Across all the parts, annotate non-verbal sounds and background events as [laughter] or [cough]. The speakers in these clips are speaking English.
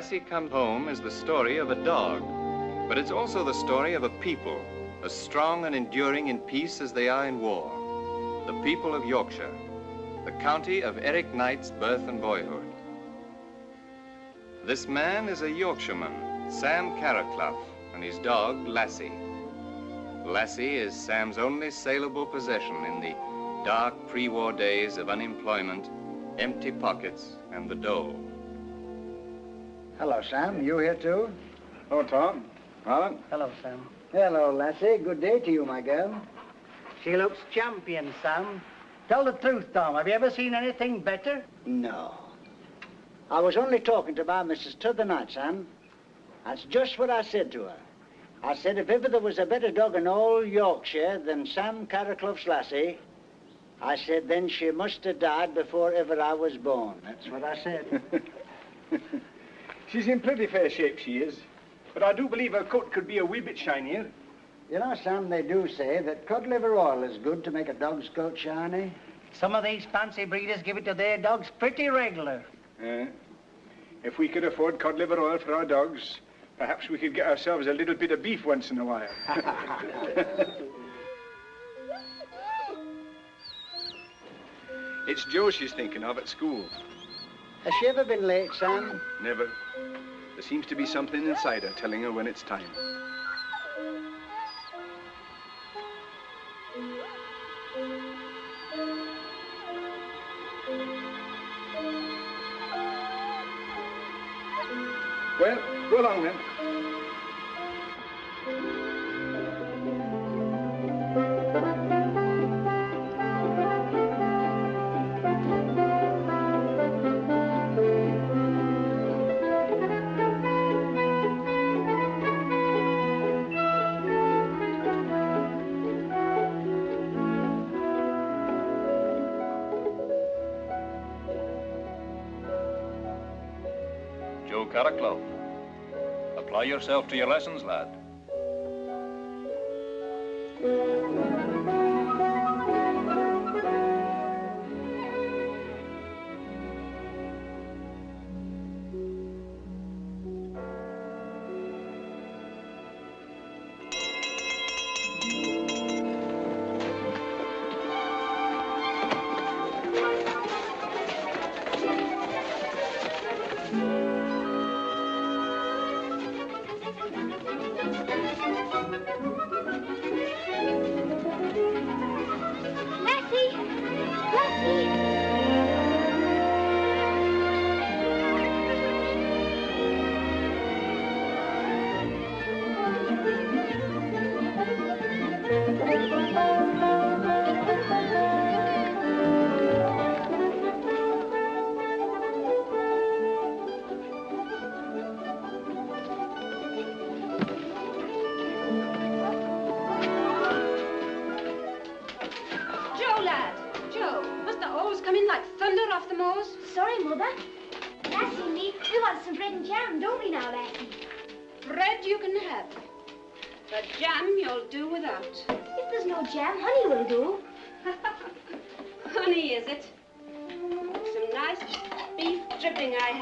Lassie Come Home is the story of a dog, but it's also the story of a people, as strong and enduring in peace as they are in war. The people of Yorkshire, the county of Eric Knight's birth and boyhood. This man is a Yorkshireman, Sam Carraclough, and his dog, Lassie. Lassie is Sam's only saleable possession in the dark pre-war days of unemployment, empty pockets, and the dole. Hello, Sam. You here too? Hello, Tom. Alan? Hello, Sam. Hello, Lassie. Good day to you, my girl. She looks champion, Sam. Tell the truth, Tom. Have you ever seen anything better? No. I was only talking to my missus t'other night, Sam. That's just what I said to her. I said if ever there was a better dog in all Yorkshire than Sam Carraclough's Lassie, I said then she must have died before ever I was born. That's what I said. [laughs] She's in pretty fair shape, she is. But I do believe her coat could be a wee bit shinier. You know, Sam, they do say that cod liver oil is good to make a dog's coat shiny. Some of these fancy breeders give it to their dogs pretty regular. Uh, if we could afford cod liver oil for our dogs, perhaps we could get ourselves a little bit of beef once in a while. [laughs] it's Joe she's thinking of at school. Has she ever been late, Sam? Never. There seems to be something inside her telling her when it's time. Well, go along then. Yourself to your lessons, lad.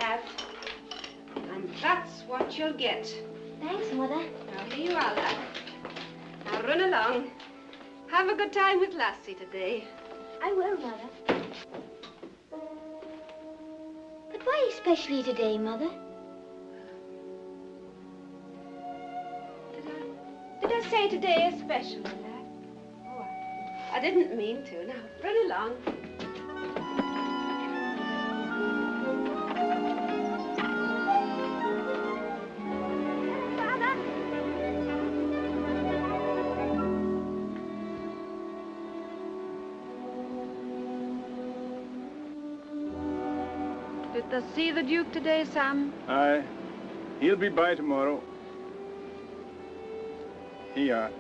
Have. And that's what you'll get. Thanks, Mother. Now, here you are, lad. Now, run along. Have a good time with Lassie today. I will, Mother. But why especially today, Mother? Did I did I say today especially, special, lad? Oh, I, I didn't mean to. Now, run along. Did see the Duke today, Sam? Aye. He'll be by tomorrow. Here you are.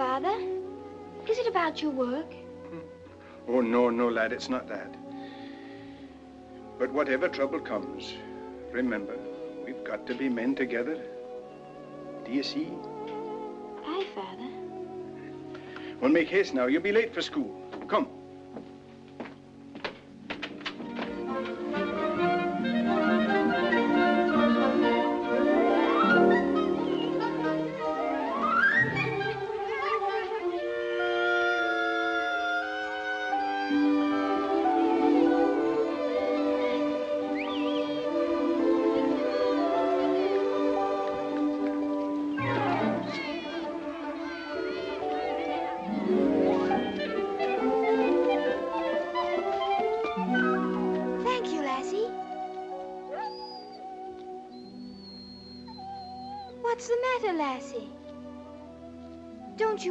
Father. Is it about your work? Oh, no, no, lad, it's not that. But whatever trouble comes, remember, we've got to be men together. Do you see? Aye, Father. Well, make haste now. You'll be late for school.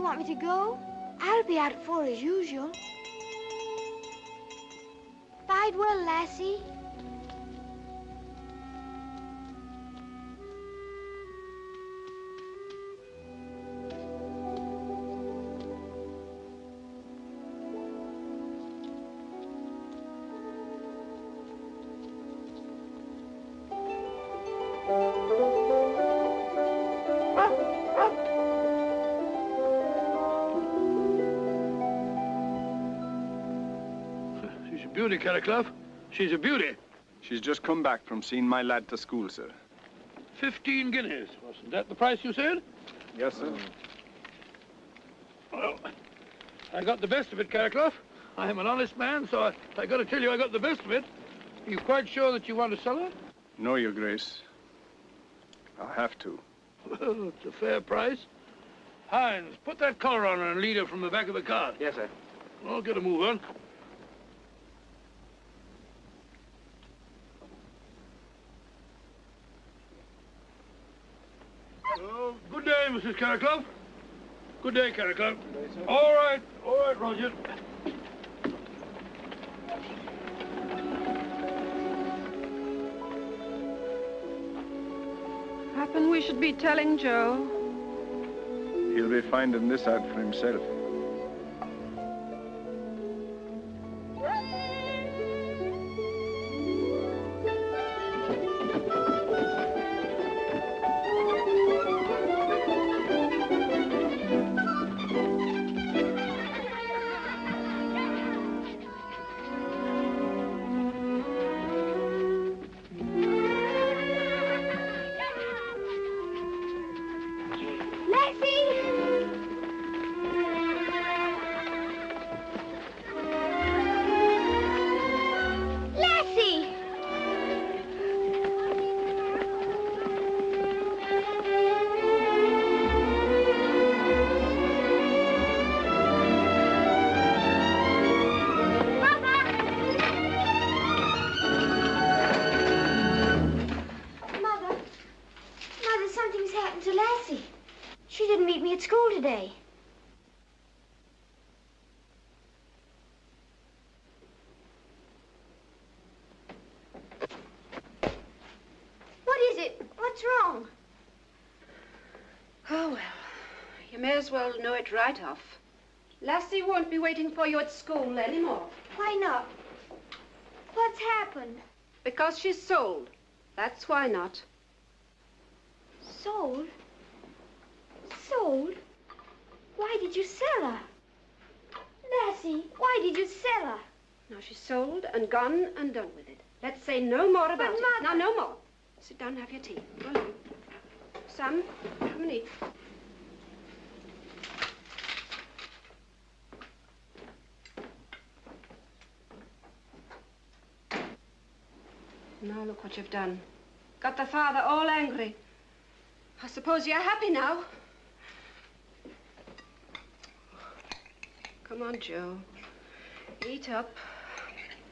Want me to go? I'll be out at four as usual. Bide well, Lassie. Beauty, Carraclough. She's a beauty. She's just come back from seeing my lad to school, sir. Fifteen guineas. Wasn't that the price you said? Yes, sir. Well, I got the best of it, Carraclough. I am an honest man, so I, I got to tell you I got the best of it. Are you quite sure that you want to sell her? No, Your Grace. I'll have to. Well, it's a fair price. Hines, put that collar on her and lead her from the back of the car. Yes, sir. I'll get a move on. Oh, good day, Carraclough. Good day, Carraclough. All right, all right, Roger. Happen we should be telling Joe. He'll be finding this out for himself. As well know it right off. Lassie won't be waiting for you at school anymore. Why not? What's happened? Because she's sold. That's why not. Sold? Sold? Why did you sell her? Lassie, why did you sell her? Now she's sold and gone and done with it. Let's say no more about it. Now, no more. Sit down and have your tea. Go along. Sam, come and eat. Now look what you've done. Got the father all angry. I suppose you're happy now. Come on, Joe. Eat up.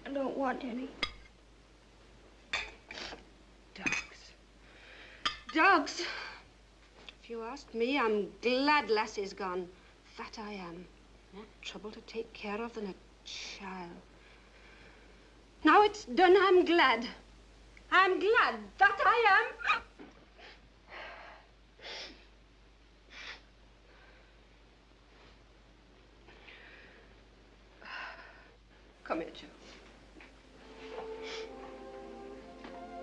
I don't want any. Dogs. Dogs? If you ask me, I'm glad Lassie's gone. That I am. More trouble to take care of than a child. Now it's done, I'm glad. I'm glad. That I am. Come here, Joe.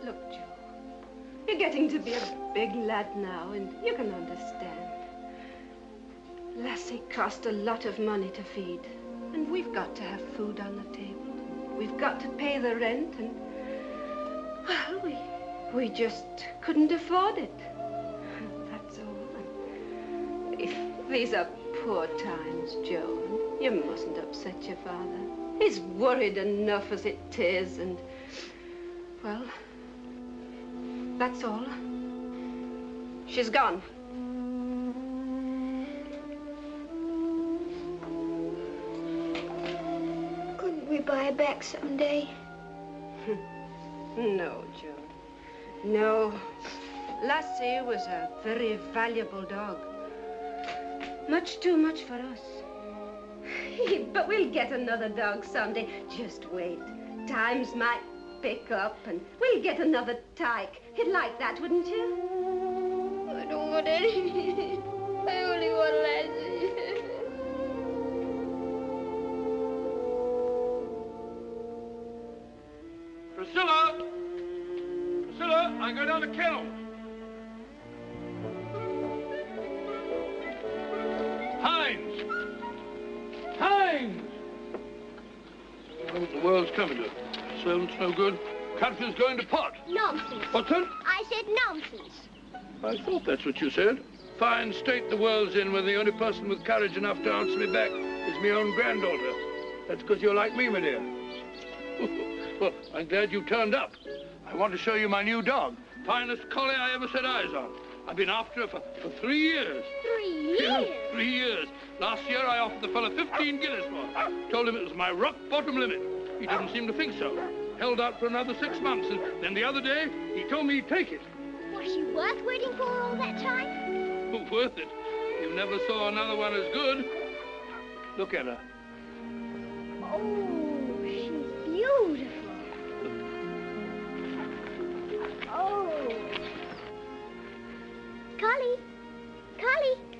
Look, Joe. You're getting to be a big lad now, and you can understand. Lassie cost a lot of money to feed, and we've got to have food on the table. We've got to pay the rent, and well, we we just couldn't afford it. That's all. If these are poor times, Joan, you mustn't upset your father. He's worried enough as it is, and well, that's all. She's gone. Couldn't we buy her back someday? [laughs] No, Joe. No. Lassie was a very valuable dog. Much too much for us. [laughs] but we'll get another dog someday. Just wait. Times might pick up and we'll get another tyke. You'd like that, wouldn't you? I don't want any. Catfield's going to pot. Nonsense. What's that? I said nonsense. I thought that's what you said. Fine state the world's in when the only person with courage enough to answer me back is my own granddaughter. That's because you're like me, my dear. [laughs] well, I'm glad you turned up. I want to show you my new dog. Finest collie I ever set eyes on. I've been after her for, for three years. Three Yeah, years. three years. Last year I offered the fellow 15 guineas for her. Told him it was my rock bottom limit. He didn't seem to think so. Held out for another six months, and then the other day he told me he'd take it. Was she worth waiting for all that time? Oh, [laughs] Worth it. You never saw another one as good. Look at her. Oh, she's beautiful. Oh. Collie. Collie.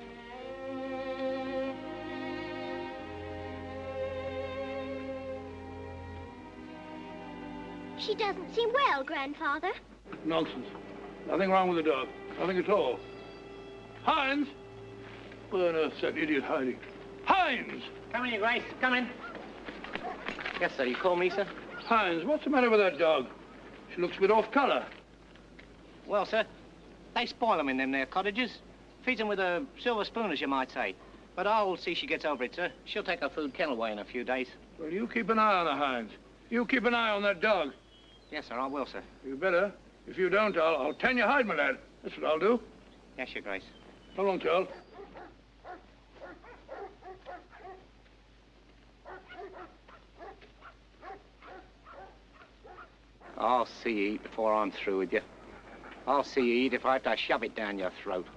She doesn't seem well, Grandfather. Nonsense. Nothing wrong with the dog. Nothing at all. Hines! Where on earth's that idiot hiding? Hines! Come in, Your Grace. Come in. Yes, sir. You call me, sir? Hines, what's the matter with that dog? She looks a bit off color. Well, sir, they spoil 'em in them there cottages. Feeds 'em with a silver spoon, as you might say. But I'll see she gets over it, sir. She'll take her food kennel away in a few days. Well, you keep an eye on her, Hines. You keep an eye on that dog. Yes, sir, I will, sir. You better. If you don't, I'll, I'll tan your hide, my lad. That's what I'll do. Yes, Your Grace. So long, Charles. I'll see you eat before I'm through with you. I'll see you eat if I have to shove it down your throat.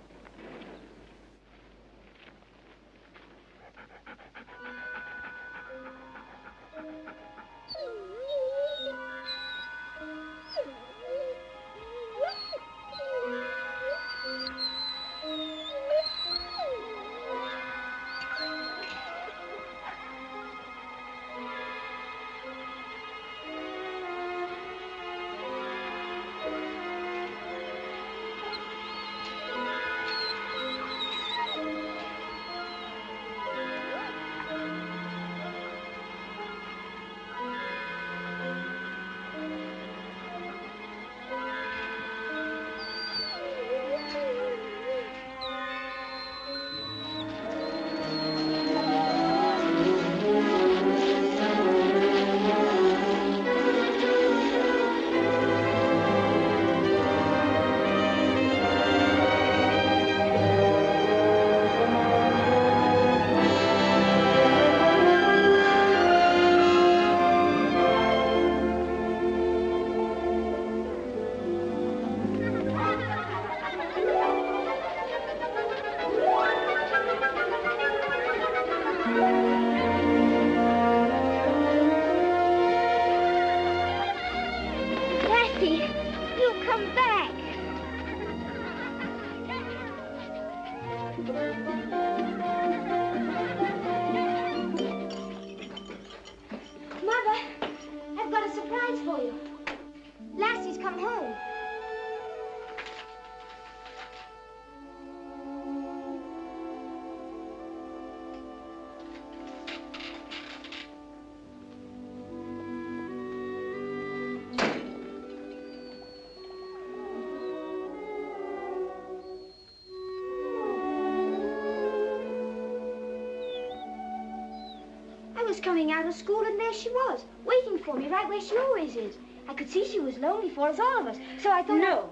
Coming out of school and there she was, waiting for me right where she always is. I could see she was lonely for us, all of us. So I thought... No.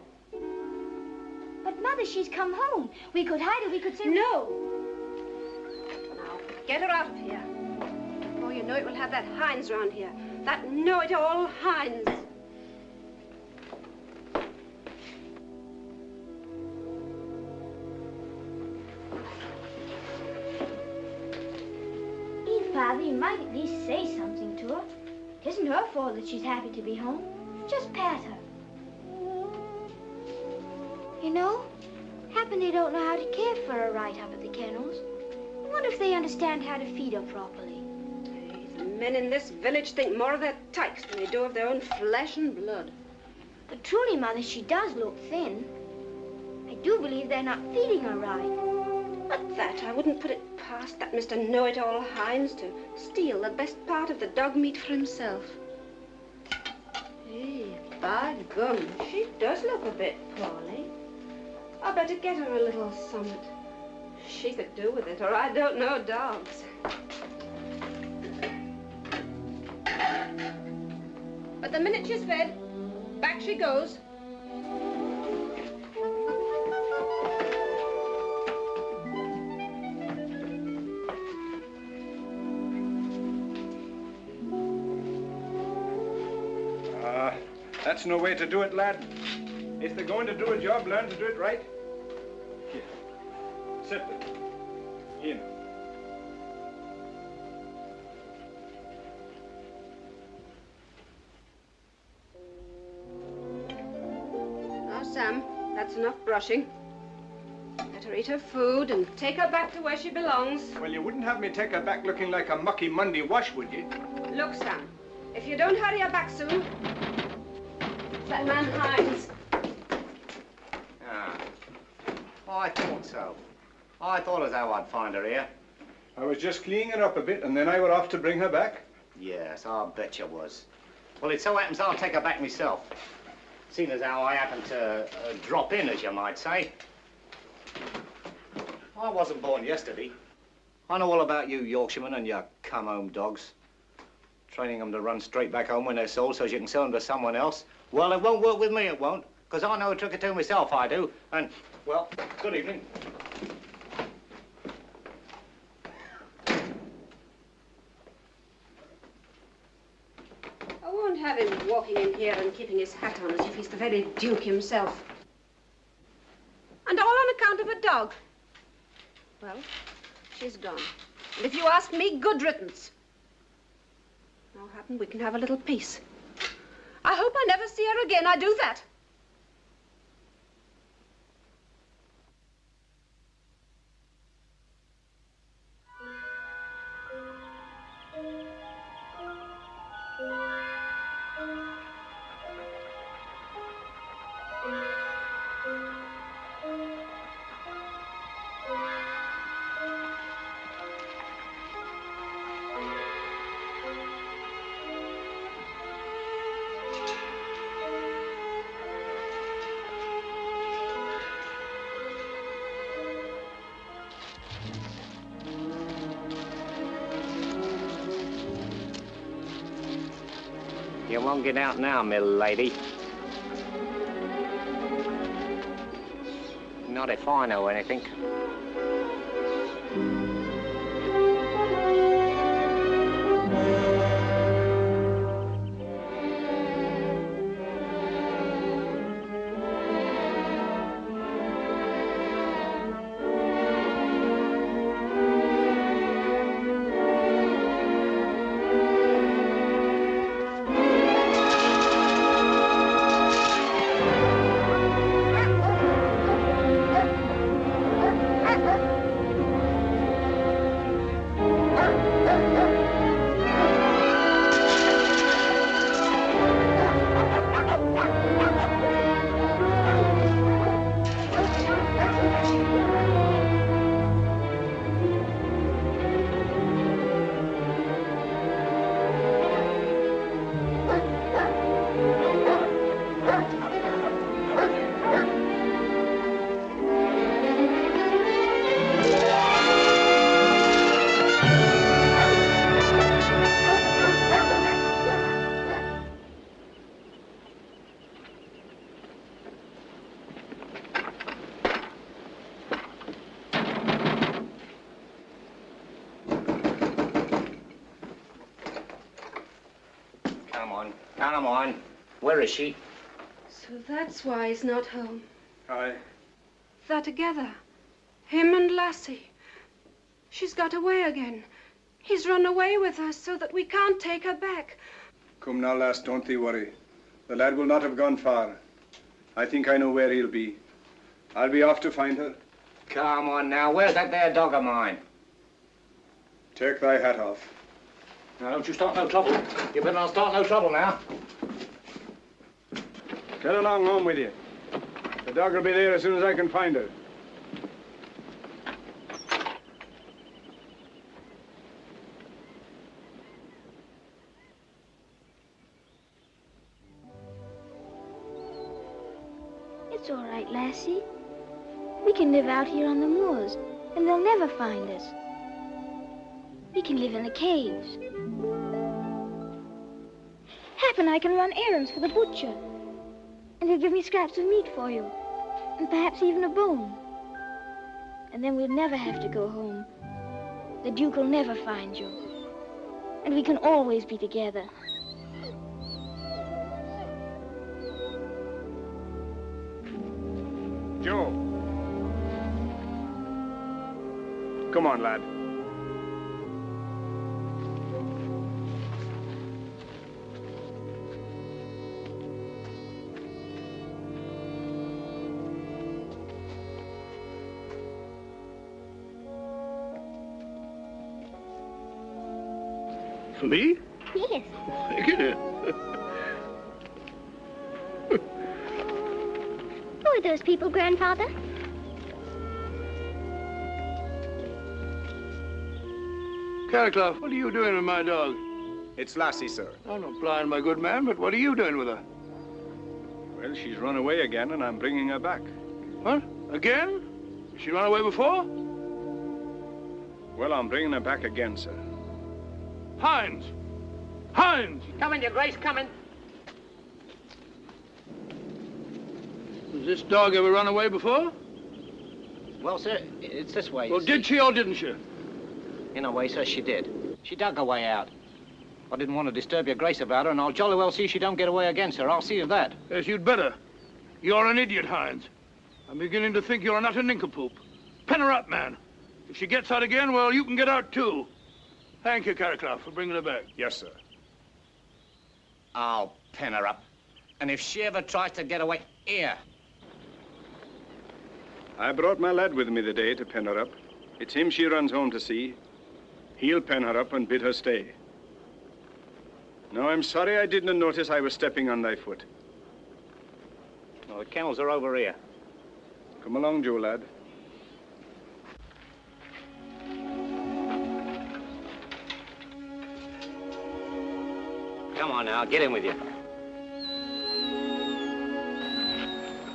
But, Mother, she's come home. We could hide her, we could say... No. Now, get her out of here. Before you know it, we'll have that Hines round here. That know-it-all Hines. It isn't her fault that she's happy to be home. Just pat her. You know, happen they don't know how to care for her right up at the kennels. I wonder if they understand how to feed her properly. The men in this village think more of their tykes than they do of their own flesh and blood. But truly, Mother, she does look thin. I do believe they're not feeding her right. At that, I wouldn't put it past that Mr. Know-it-all Hines to steal the best part of the dog meat for himself. Hey, by gum, she does look a bit poorly. I better get her a little something. She could do with it, or I don't know dogs. But the minute she's fed, back she goes. That's no way to do it, lad. If they're going to do a job, learn to do it right. Here. Sit there. Here. now. Now, Sam, that's enough brushing. Let her eat her food and take her back to where she belongs. Well, you wouldn't have me take her back looking like a mucky Monday wash, would you? Look, Sam, if you don't hurry her back soon, that man Hines. Ah. I thought so. I thought as how I'd find her here. I was just cleaning her up a bit, and then I were off to bring her back. Yes, I'll bet you was. Well, it so happens I'll take her back myself. Seeing as how I happened to uh, drop in, as you might say. I wasn't born yesterday. I know all about you Yorkshiremen and your come-home dogs. Training them to run straight back home when they're sold so as you can sell them to someone else. Well, it won't work with me, it won't. Because I know a trick or two myself, I do. And, well, good evening. I won't have him walking in here and keeping his hat on as if he's the very Duke himself. And all on account of a dog. Well, she's gone. And if you ask me, good riddance. Now, happen we can have a little peace. I hope I never see her again. I do that. You won't get out now, my lady. Not if I know anything. Is she? So that's why he's not home. Aye. They're together. Him and Lassie. She's got away again. He's run away with her so that we can't take her back. Come now, lass, don't thee worry. The lad will not have gone far. I think I know where he'll be. I'll be off to find her. Come on now. Where's that there dog of mine? Take thy hat off. Now, don't you start no trouble. You better not start no trouble now. Get along home with you. The dog will be there as soon as I can find her. It's all right, Lassie. We can live out here on the moors, and they'll never find us. We can live in the caves. Happen I can run errands for the butcher. And he'll give me scraps of meat for you. And perhaps even a bone. And then we'll never have to go home. The Duke will never find you. And we can always be together. Joe. Come on, lad. Me? Yes. Get it. Who are those people, Grandfather? Carraclough, what are you doing with my dog? It's Lassie, sir. I'm not blind, my good man, but what are you doing with her? Well, she's run away again, and I'm bringing her back. What? Again? She run away before? Well, I'm bringing her back again, sir. Hines! Hines! Coming, Your Grace, coming. Has this dog ever run away before? Well, sir, it's this way. Well, did she or didn't she? In a way, sir, she did. She dug her way out. I didn't want to disturb your grace about her, and I'll jolly well see she don't get away again, sir. I'll see of that. Yes, you'd better. You're an idiot, Hines. I'm beginning to think you're an utter nincompoop. Pen her up, man. If she gets out again, well, you can get out too. Thank you, Carraclough, for bringing her back. Yes, sir. I'll pen her up. And if she ever tries to get away, here. I brought my lad with me the day to pen her up. It's him she runs home to see. He'll pen her up and bid her stay. No, I'm sorry I didn't notice I was stepping on thy foot. Well, the kennels are over here. Come along, Joe, lad. Come on now, get in with you.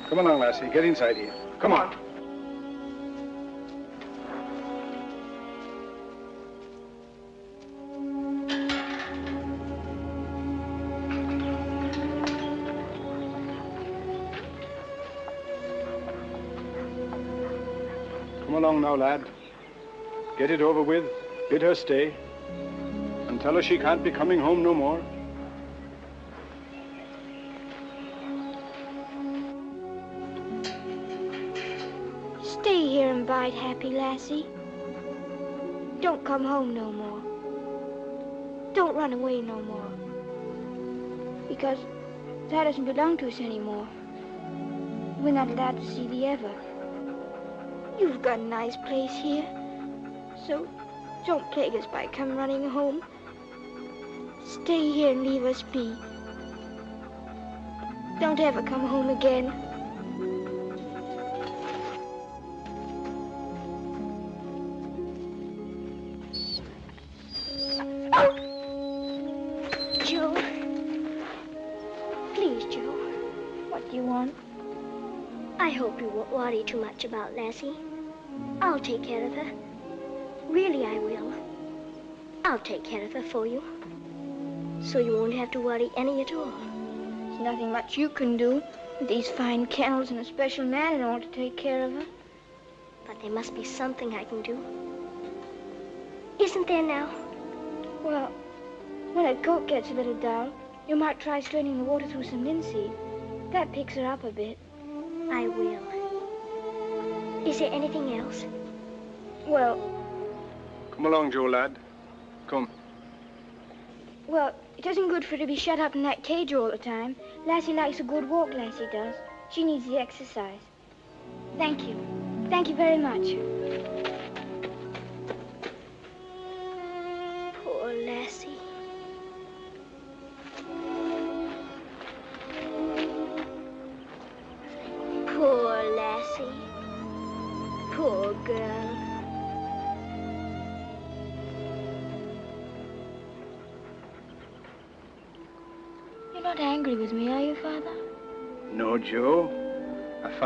Come along, lassie. Get inside here. Come on. Come along now, lad. Get it over with. Bid her stay. And tell her she can't be coming home no more. Happy, lassie. Don't come home no more. Don't run away no more. Because that doesn't belong to us anymore. We're not allowed to see thee ever. You've got a nice place here. So don't plague us by come running home. Stay here and leave us be. Don't ever come home again. About Lassie. I'll take care of her. Really, I will. I'll take care of her for you. So you won't have to worry any at all. There's nothing much you can do with these fine kennels and a special man in order to take care of her. But there must be something I can do. Isn't there now? Well, when a goat gets a little down, You might try straining the water through some linseed. That picks her up a bit. I will. Is there anything else? Well, Come along, Joe, lad. Come. well, it isn't good for her to be shut up in that cage all the time. Lassie likes a good walk, Lassie does. She needs the exercise. Thank you. Thank you very much.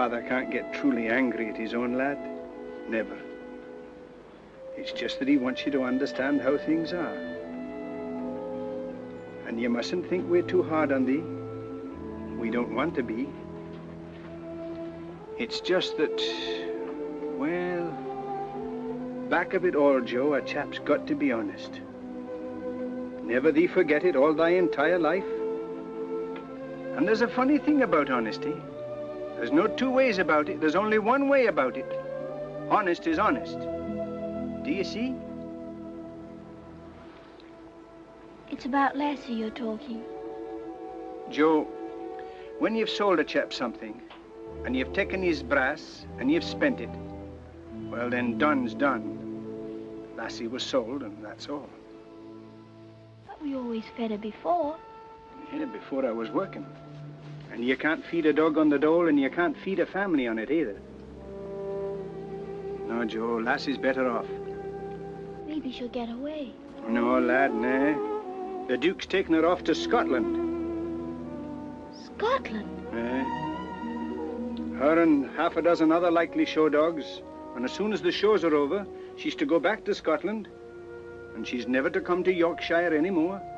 Father can't get truly angry at his own lad. Never. It's just that he wants you to understand how things are. And you mustn't think we're too hard on thee. We don't want to be. It's just that, well, back of it all, Joe, a chap's got to be honest. Never thee forget it all thy entire life. And there's a funny thing about honesty. There's no two ways about it. There's only one way about it. Honest is honest. Do you see? It's about Lassie you're talking. Joe, when you've sold a chap something, and you've taken his brass, and you've spent it, well, then done's done. Lassie was sold, and that's all. But we always fed her before. Yeah, before I was working. And you can't feed a dog on the dole, and you can't feed a family on it either. No, Joe, Lassie's better off. Maybe she'll get away. No, lad, nah. The Duke's taken her off to Scotland. Scotland? Eh? Her and half a dozen other likely show dogs. And as soon as the shows are over, she's to go back to Scotland. And she's never to come to Yorkshire anymore. Keep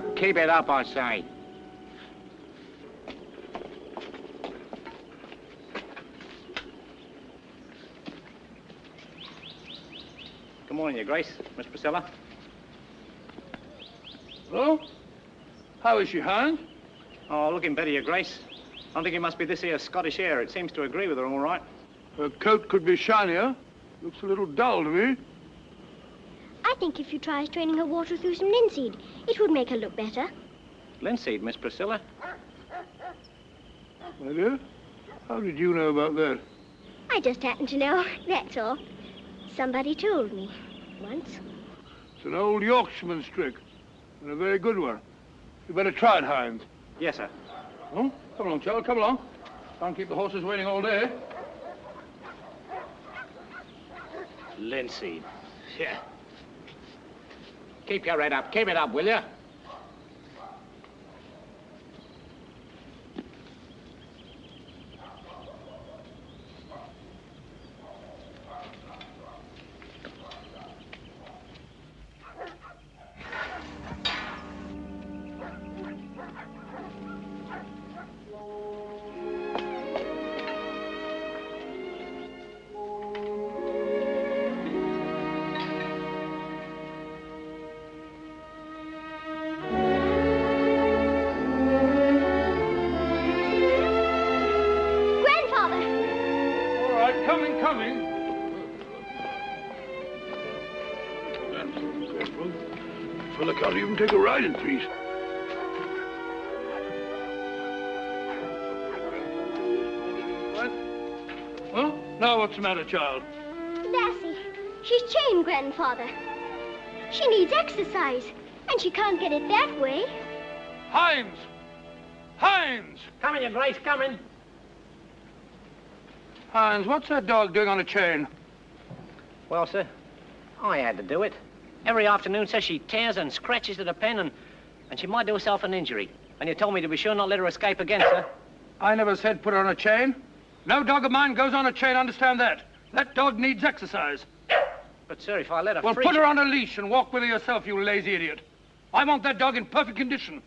up. Keep it up, I say. Good morning, Your Grace. Miss Priscilla. Hello? How is she, Hans? Oh, looking better, Your Grace. I think it must be this here Scottish air. It seems to agree with her all right. Her coat could be shinier. Looks a little dull to me. I think if you try straining her water through some linseed, it would make her look better. Linseed, Miss Priscilla. My dear, how did you know about that? I just happen to know, that's all. Somebody told me once. It's an old Yorkshireman's trick, and a very good one. You better try it, Hynes. Yes, sir. Oh, come along, child, come along. Can't keep the horses waiting all day. Linseed. Yeah. Keep your head up. Keep it up, will you? Now what's the matter, child? Lassie, she's chained, Grandfather. She needs exercise, and she can't get it that way. Hynes! Hynes! Coming, Your Grace, coming. Hynes, what's that dog doing on a chain? Well, sir, I had to do it. Every afternoon, says she tears and scratches at a pen and, and she might do herself an injury. And you told me to be sure not let her escape again, sir. I never said put her on a chain. No dog of mine goes on a chain, understand that. That dog needs exercise. But, sir, if I let her Well, free... put her on a leash and walk with her yourself, you lazy idiot. I want that dog in perfect condition.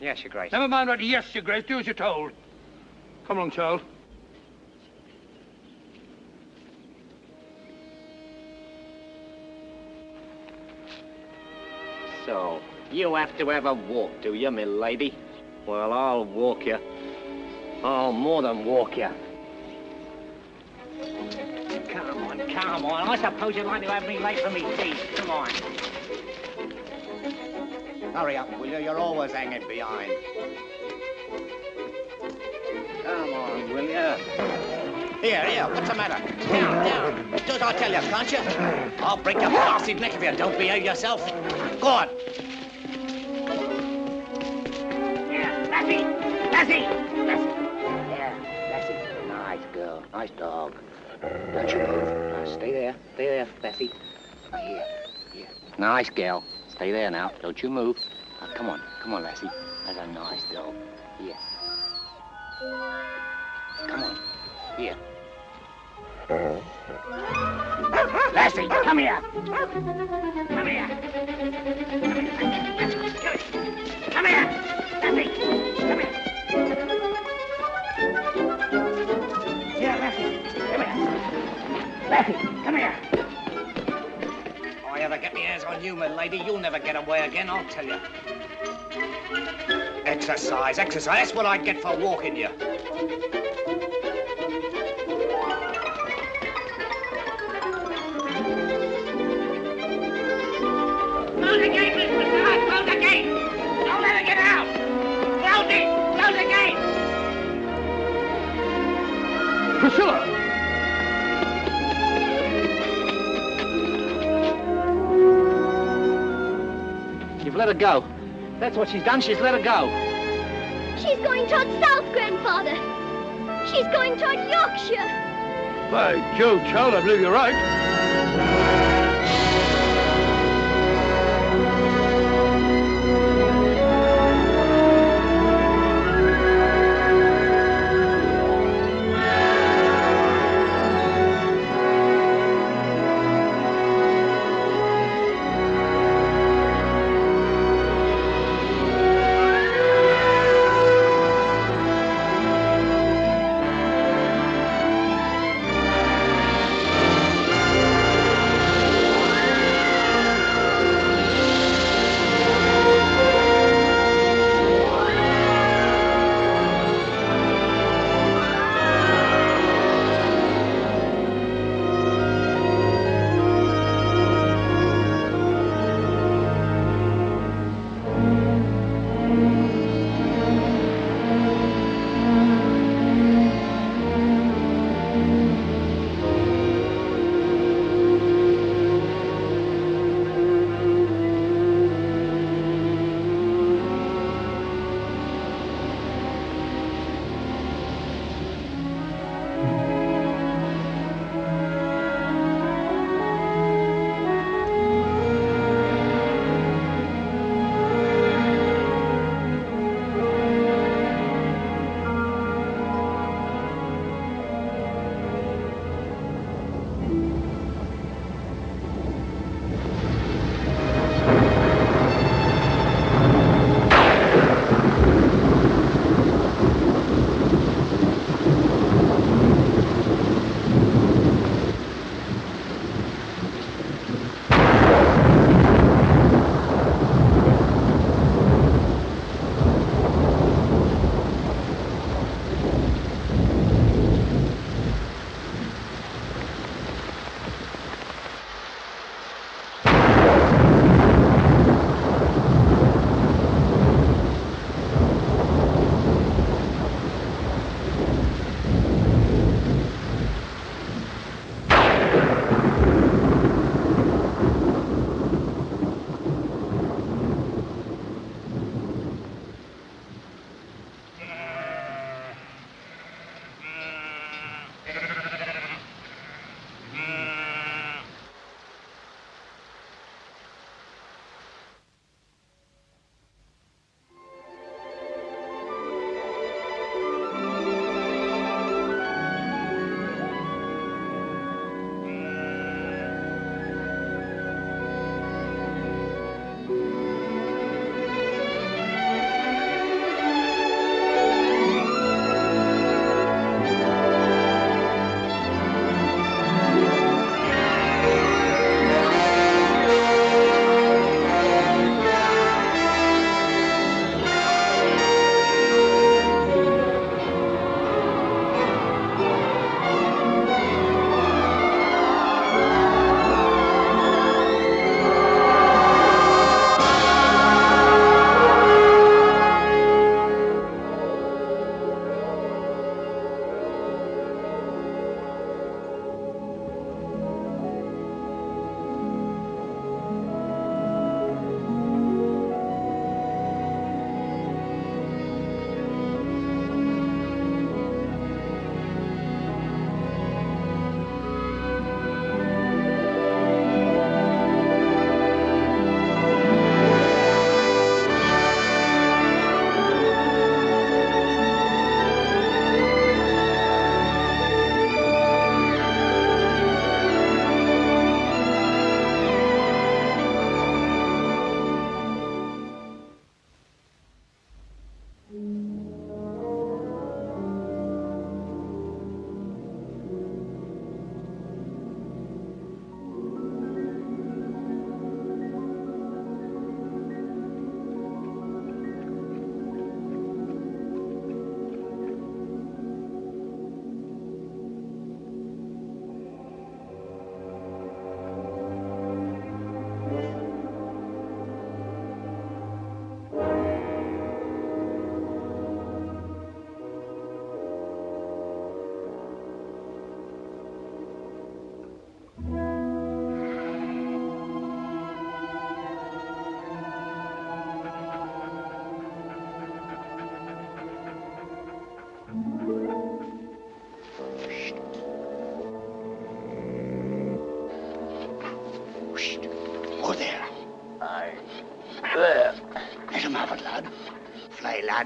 Yes, Your Grace. Never mind what yes, Your Grace. Do as you're told. Come along, child. So, you have to have a walk, do you, me lady? Well, I'll walk you. I'll more than walk you. Come on, come on. I suppose you'd like to have me late for me tea. Come on. Hurry up, will you? You're always hanging behind. Come on, will you? Here, here, what's the matter? Down, down. Do as I tell you, can't you? I'll break your blasted neck if you don't behave yourself. Go on. Yeah, Lassie! Lassie! Nice dog. Don't you move. Uh, now, stay there. Stay there, Lassie. Now, Here, here. Nice girl. Stay there now. Don't you move. Now, come on. Come on, Lassie. That's a nice dog. Here. Come on. Here. Uh-huh. Lassie, come here. Come here. Come here. Lassie, here. Lassie, come here. If I ever get my hands on you, my lady, you'll never get away again, I'll tell you. Exercise, exercise. That's what I get for walking you. Close the gate, Mr. Scott. Close the gate. Don't let her get out. Close it. Close the gate. Priscilla! You've let her go. That's what she's done. She's let her go. She's going toward south, Grandfather. She's going toward Yorkshire. By Jove, child, I believe you're right.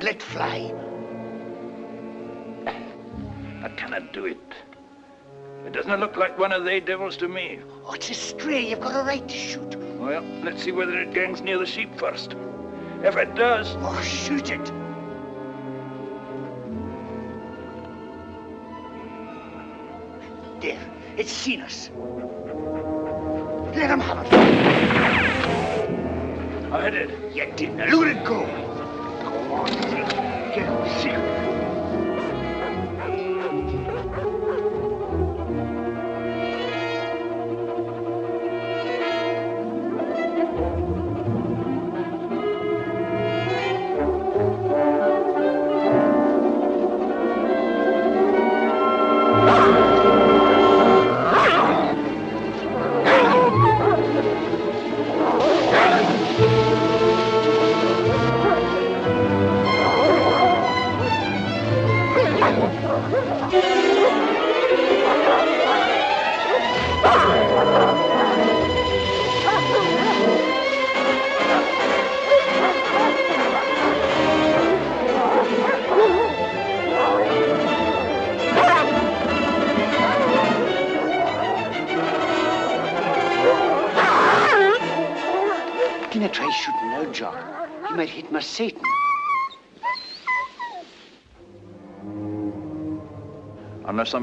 Let fly. I cannot do it. It doesn't look like one of they devils to me. Oh, it's a stray. You've got a right to shoot. Well, let's see whether it gangs near the sheep first. If it does... Oh, shoot it. There. It's seen us. Let him have it. I did. You didn't. Look at it go. Go on. Get him sick.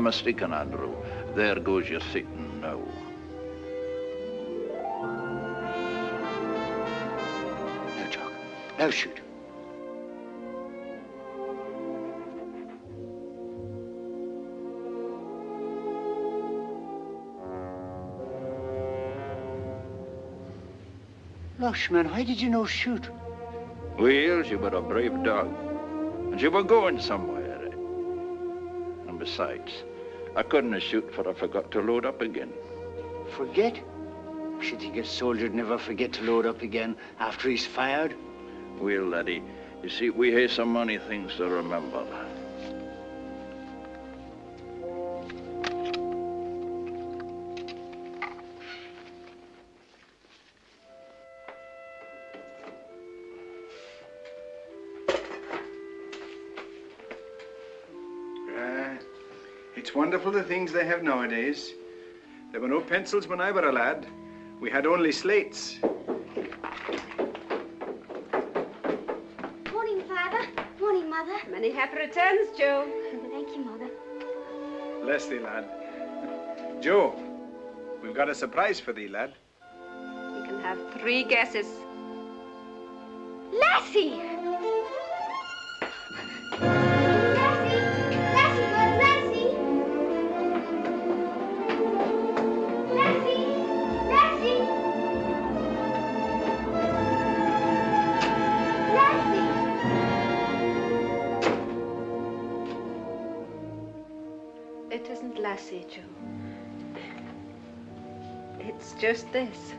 Mistaken, Andrew, there goes your Satan now. No, Jock. Now shoot. Lush, man, why did you no shoot? Well, she were a brave dog. And she were going somewhere. And besides, I couldn't shoot for I forgot to load up again. Forget? Should think a soldier'd never forget to load up again after he's fired? Well, laddie, you see, we have so many things to remember. It's wonderful the things they have nowadays. There were no pencils when I were a lad. We had only slates. Morning, Father. Morning, Mother. Many happy returns, Joe. Thank you, Mother. Bless thee, lad. Joe, we've got a surprise for thee, lad. You can have three guesses. Lassie! Lassie! Isn't Lassie, Joe. It's just this.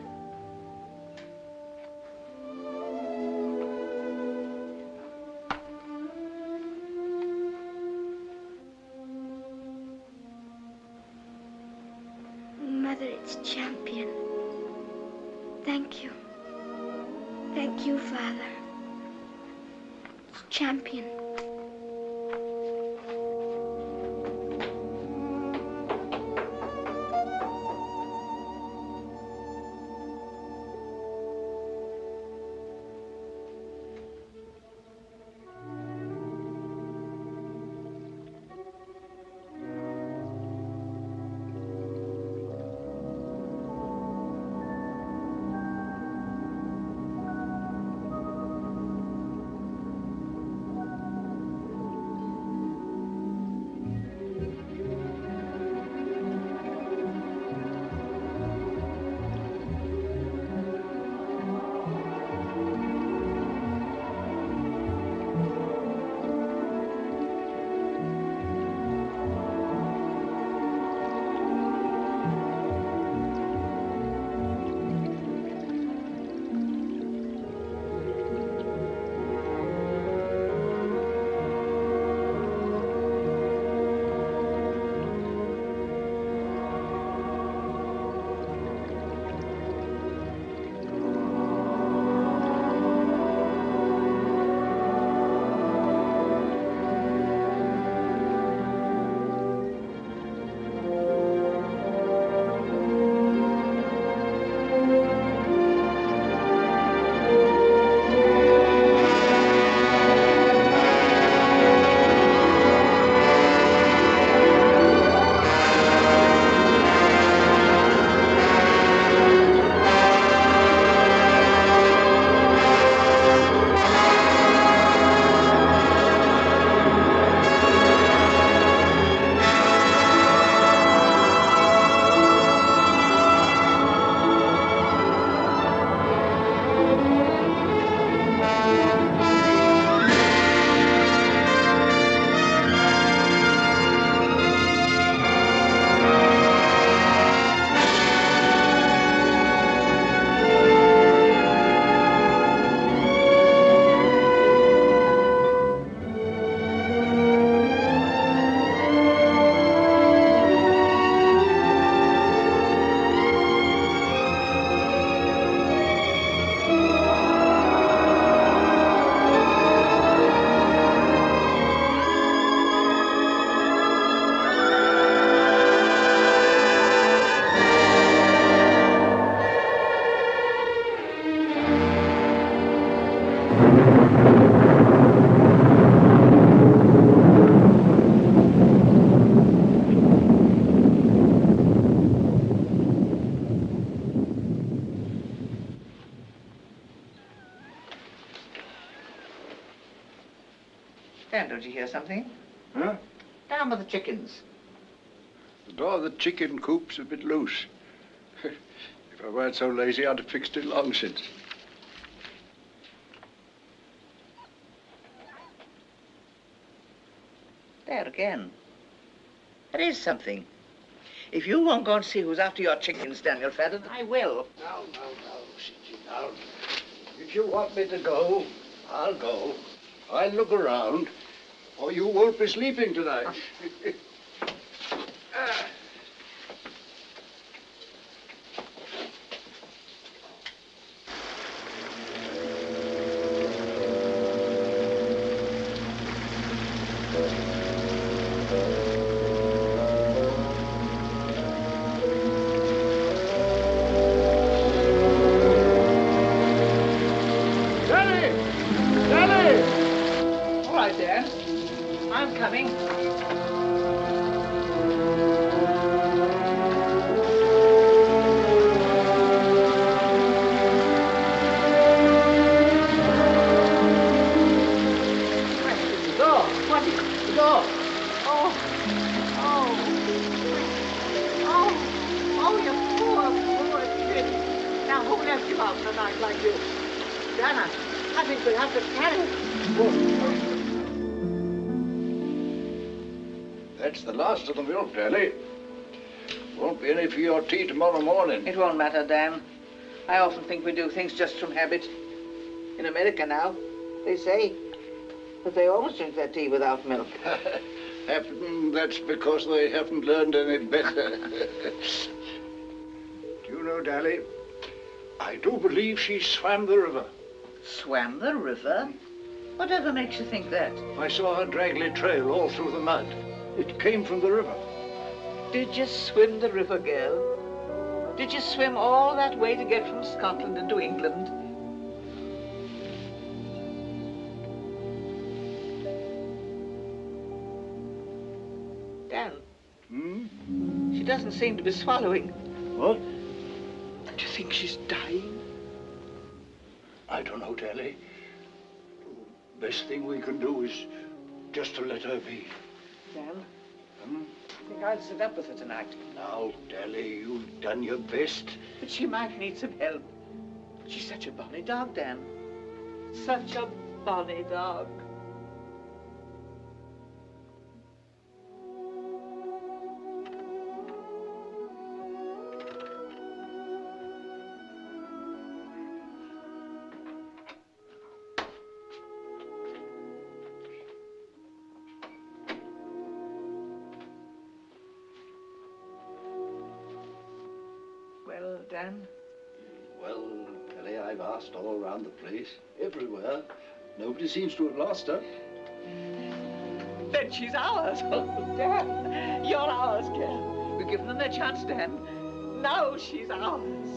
Don't you hear something? Huh? Down by the chickens. The door of the chicken coop's a bit loose. [laughs] if I weren't so lazy, I'd have fixed it long since. There again. There is something. If you won't go and see who's after your chickens, Daniel Fadden, I will. No, no, no, sit down. If you want me to go, I'll go. I'll look around, or you won't be sleeping tonight. [laughs] Ah. It won't matter, Dan. I often think we do things just from habit. In America now, they say that they always drink their tea without milk. [laughs] Happen mm, that's because they haven't learned any better. [laughs] do you know, Dolly, I do believe she swam the river. Swam the river? Whatever makes you think that? I saw her draggly trail all through the mud. It came from the river. Did you swim the river, girl? Did you swim all that way to get from Scotland into England? Dan, Hmm? she doesn't seem to be swallowing. What? Do you think she's dying? I don't know, Dolly. Best thing we can do is just to let her be. Dan, Hmm? I think I'll sit up with her tonight. Now, Dolly, you've done your best. But she might need some help. She's such a bonny dog, Dan. Such a bonny dog. Dolly, all around the place, everywhere. Nobody seems to have lost her. then she's ours. [laughs] Dan, you're ours, girl. We've given them their chance, Dan. Now she's ours.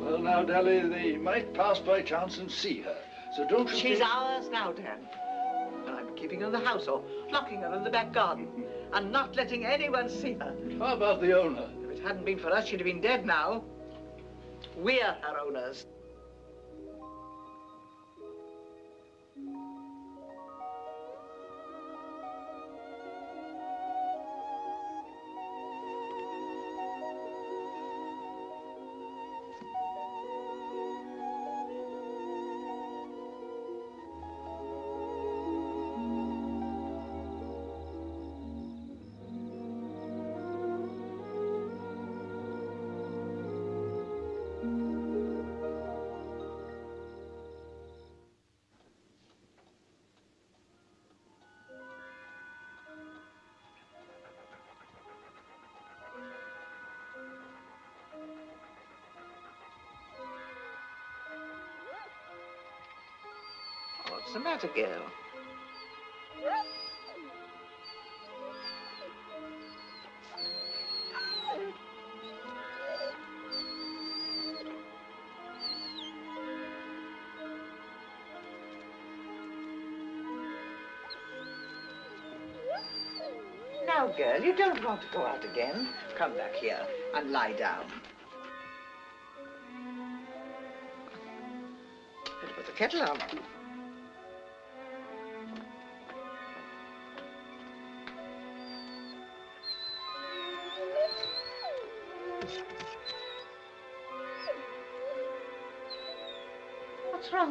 Well, now, Dolly, they might pass by chance and see her. So don't you She's think... ours now, Dan. And I'm keeping her in the house or locking her in the back garden [laughs] and not letting anyone see her. How about the owner? If it hadn't been for us, she'd have been dead now. We're her owners. Matter, girl? Now, girl, you don't want to go out again. Come back here and lie down. Put the kettle on.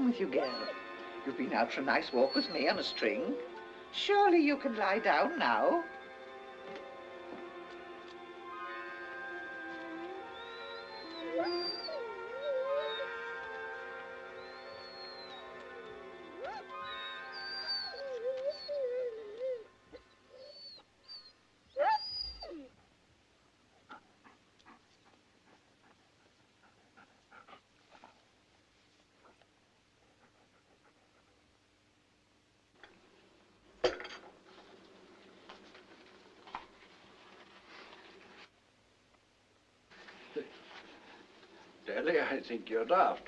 Wrong with you, girl? You've been out for a nice walk with me on a string. Surely you can lie down now. I think you're daft.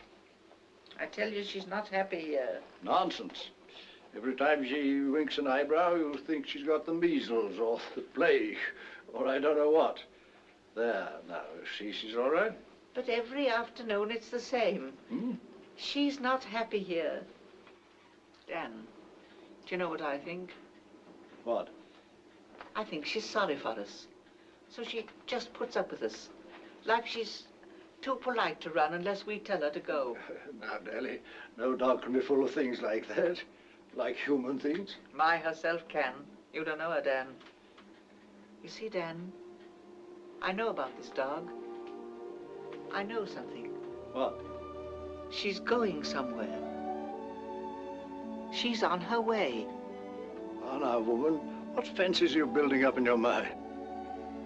I tell you, she's not happy here. Nonsense. Every time she winks an eyebrow, you think she's got the measles or the plague or I don't know what. There, now, see, she's all right. But every afternoon it's the same. Hmm? She's not happy here. Dan, do you know what I think? What? I think she's sorry for us. So she just puts up with us. Like she's too polite to run unless we tell her to go. [laughs] now, Deli, no dog can be full of things like that. Like human things. My herself can. You don't know her, Dan. You see, Dan, I know about this dog. I know something. What? She's going somewhere. She's on her way. Oh, now, woman, what fences are you building up in your mind?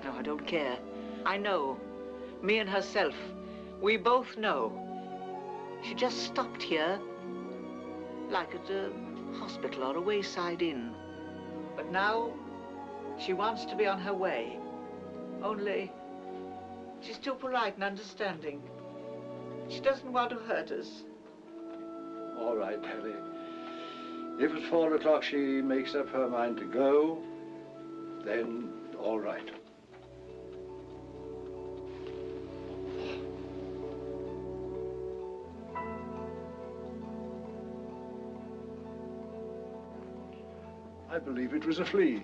No, I don't care. I know. Me and herself. We both know. She just stopped here, like at a hospital or a wayside inn. But now, she wants to be on her way. Only, she's too polite and understanding. She doesn't want to hurt us. All right, Deli. If at four o'clock she makes up her mind to go, then all right. I believe it was a flea.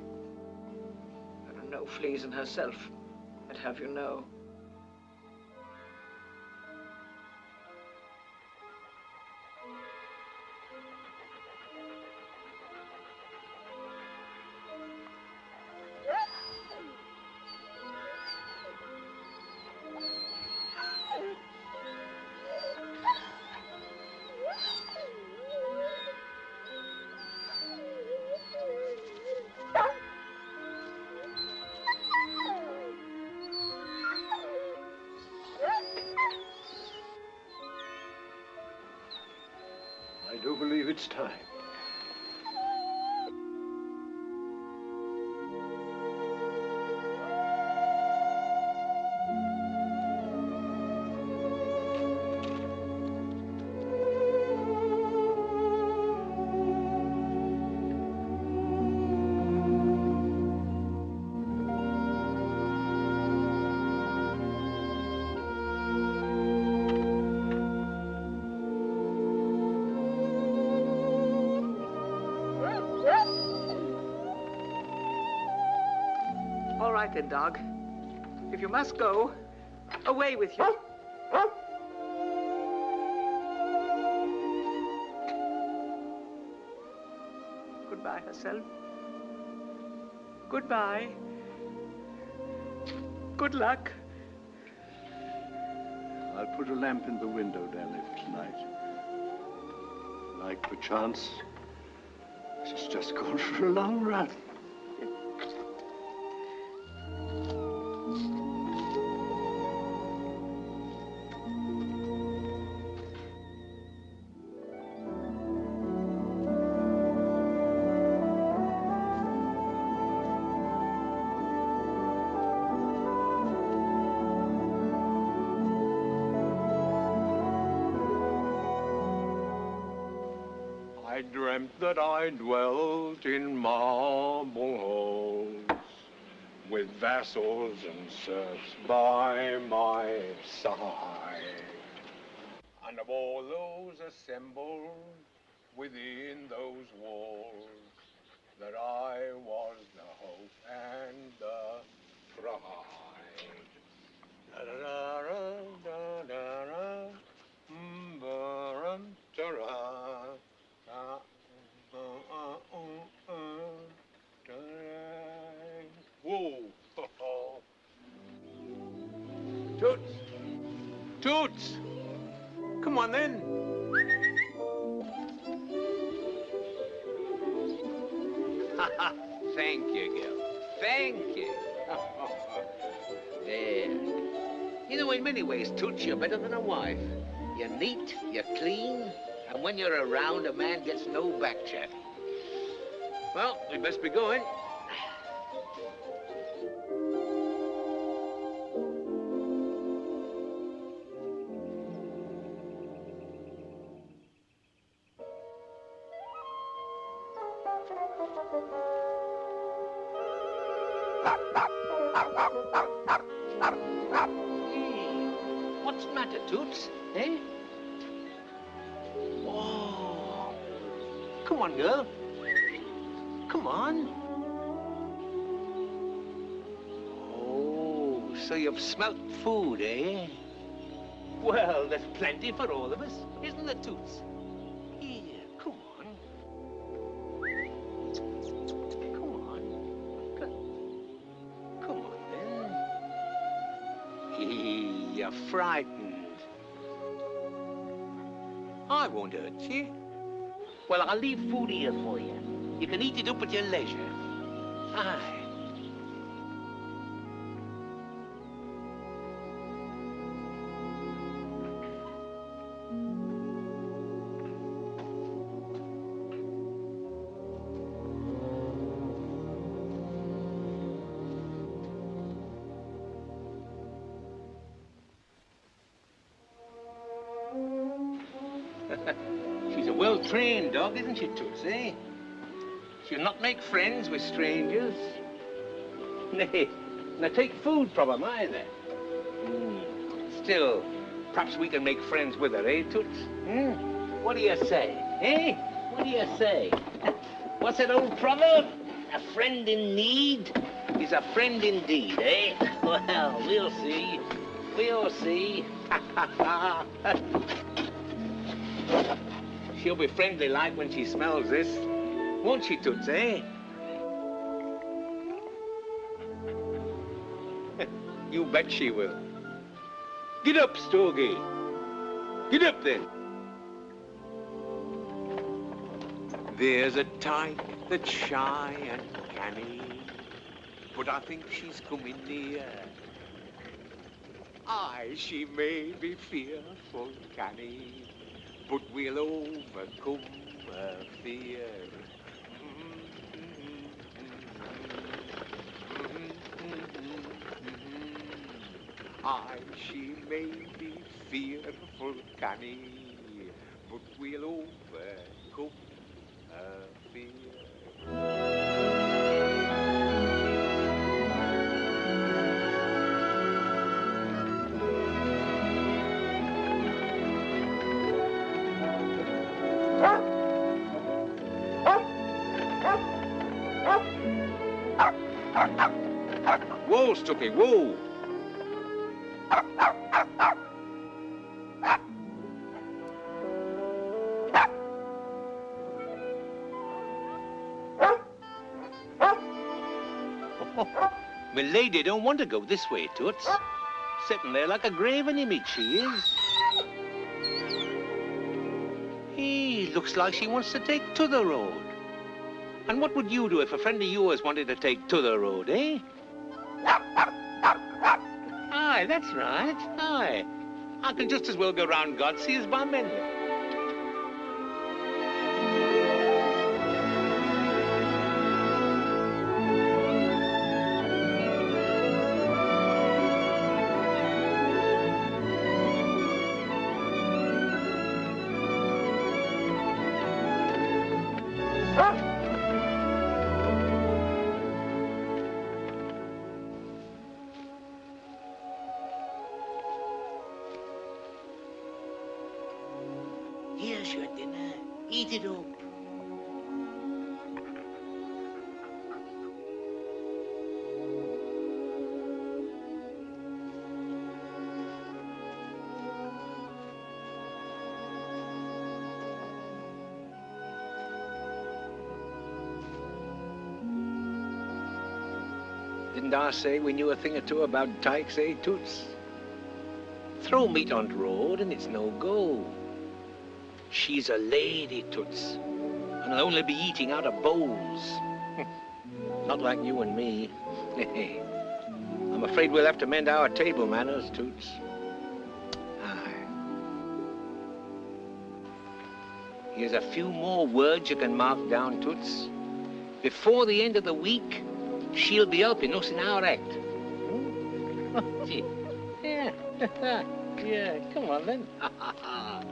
There are no fleas in herself. I'd have you know. Then, dog. If you must go, away with you. Goodbye, herself. Goodbye. Good luck. I'll put a lamp in the window, Deli, for tonight. Like perchance, she's just gone for a long run. Vassals and serfs by my side. And of all those assembled within those walls, that I was the hope and the pride. Toots? Toots! Come on then. [laughs] Thank you, Gil. Thank you. [laughs] there. You know, in many ways, Toots, you're better than a wife. You're neat, you're clean, and when you're around, a man gets no back chat. Well, we best be going. Smelt food, eh? Well, there's plenty for all of us, isn't there, Toots? Here, come on. Come on. Co- Come on, then. You're frightened. I won't hurt you. Well, I'll leave food here for you. You can eat it up at your leisure. Aye. Eh? She'll not make friends with strangers. [laughs] Nay, not take food from 'em either. Hmm. Still, perhaps we can make friends with her, eh, Toots? Hmm? What do you say, eh? What do you say? [laughs] What's that old proverb? A friend in need is a friend indeed, eh? [laughs] Well, we'll see. We'll see. She'll be friendly like when she smells this. Won't she, Toots, eh? [laughs] you bet she will. Get up, Stogie. Get up, then. There's a tyke that's shy and canny, but I think she's coming near. Aye, she may be fearful canny, but we'll overcome her fear. Aye, she may be fearful canny, but we'll overcome her fear. Whoa, Stumpy, whoa! My lady don't want to go this way, Toots. Sitting there like a graven image, she is. He looks like she wants to take to the road. And what would you do if a friend of yours wanted to take to the road, eh? That's right. Aye. I can just as well go round Godsey as by Mendon. Say we knew a thing or two about tykes, eh, Toots? Throw meat on the road and it's no go. She's a lady, Toots, and I'll only be eating out of bowls. [laughs] Not like you and me. [laughs] I'm afraid we'll have to mend our table manners, Toots. Aye. Here's a few more words you can mark down, Toots. Before the end of the week, she'll be helping us in our act. Hmm? Gee, yeah, yeah, come on then. [laughs] [laughs]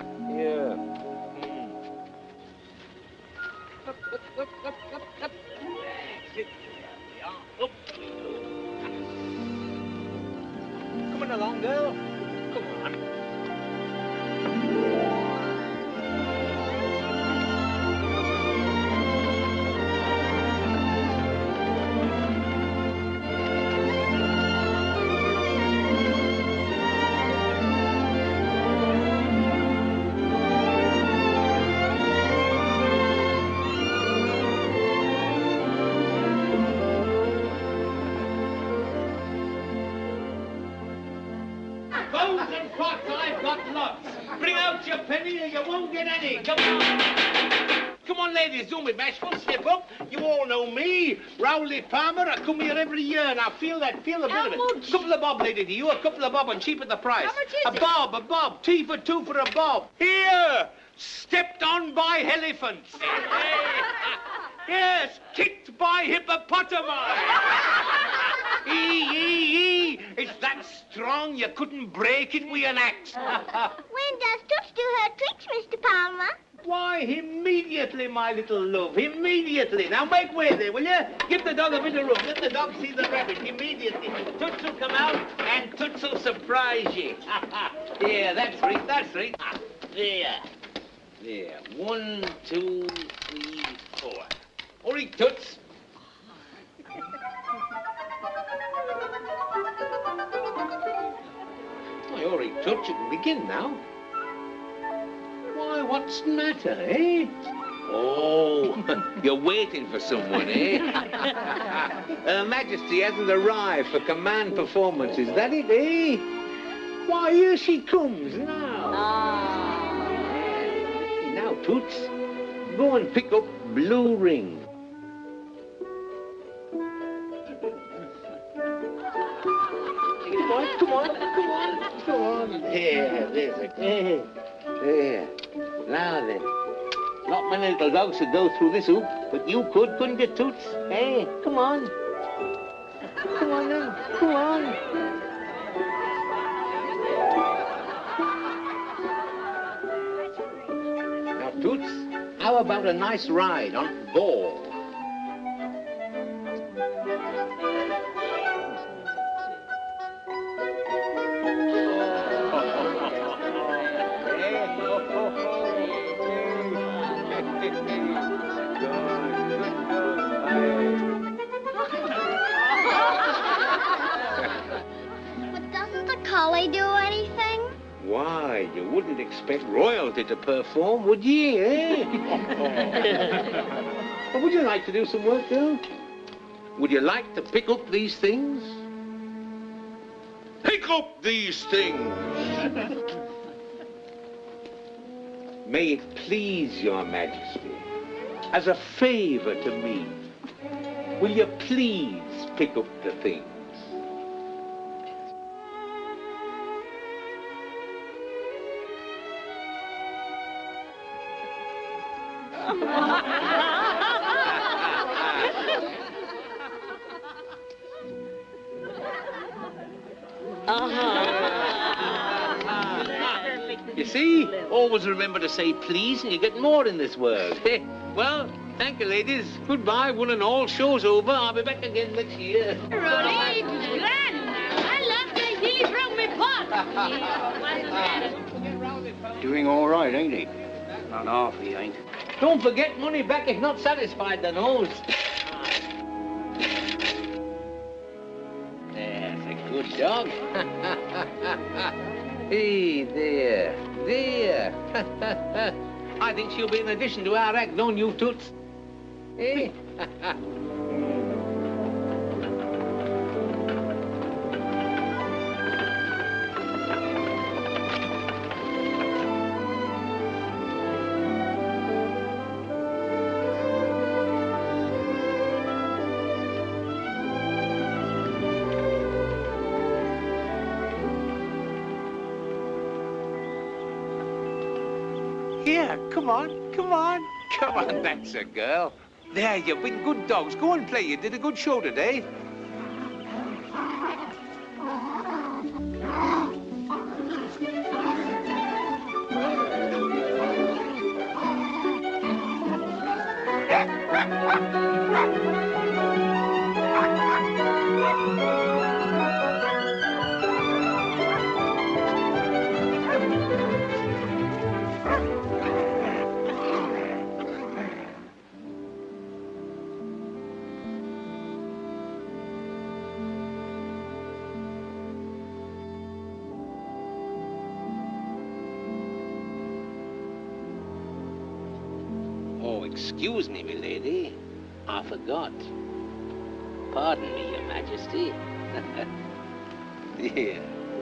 me, Rowley Palmer. I come here every year. and I feel that, feel a bit of it. A Couple of bob, lady, to you. A couple of bob and cheap at the price. How much is a it? bob, a bob. Tea for two for a bob. Here, stepped on by elephants. [laughs] yes, kicked by hippopotami. [laughs] Ee, ee, ee. It's that strong you couldn't break it with an axe. [laughs] When does Toots do her tricks, Mr. Palmer? Why, immediately, my little love, immediately. Now make way there, will you? Give the dog a bit of room. Let the dog see the rabbit immediately. Toots will come out and Toots will surprise you. [laughs] yeah, that's right, that's right. Ah, There. There. One, two, three, four. All right, Toots. Why, all right, Toots, you can begin now. Why, what's the matter, eh? Oh, [laughs] you're waiting for someone, eh? [laughs] Her Majesty hasn't arrived for command performance, is that it, eh? Why, here she comes now. Now, Toots, go and pick up Blue Ring. Come on, come on, come on, come on. There, there's a... There, there. Now then. Not many little dogs could go through this hoop, but you could, couldn't you, Toots? Hey, come on. Come on then, come on. Now, Toots, how about a nice ride on ball? But doesn't the collie do anything? Why, you wouldn't expect royalty to perform, would ye, eh? [laughs] Well, would you like to do some work, girl? Would you like to pick up these things? Pick up these things! [laughs] May it please your majesty, as a favor to me, will you please pick up the things? Say please and you get more in this world. [laughs] well, thank you, ladies. Goodbye, one and all. Show's over. I'll be back again next year. Rolly, grand. I love to hear from me pot. Doing all right, ain't he? Not half he ain't. Don't forget money back if not satisfied, the nose. That's a good dog. [laughs] hey, there, there. [laughs] I think she'll be an addition to our act, don't you, Toots? Hey? Eh? [laughs] come on, come on. Come on, that's a girl. There, you've been good dogs. Go and play. You did a good show today. I forgot. Pardon me, your majesty. [laughs] yeah.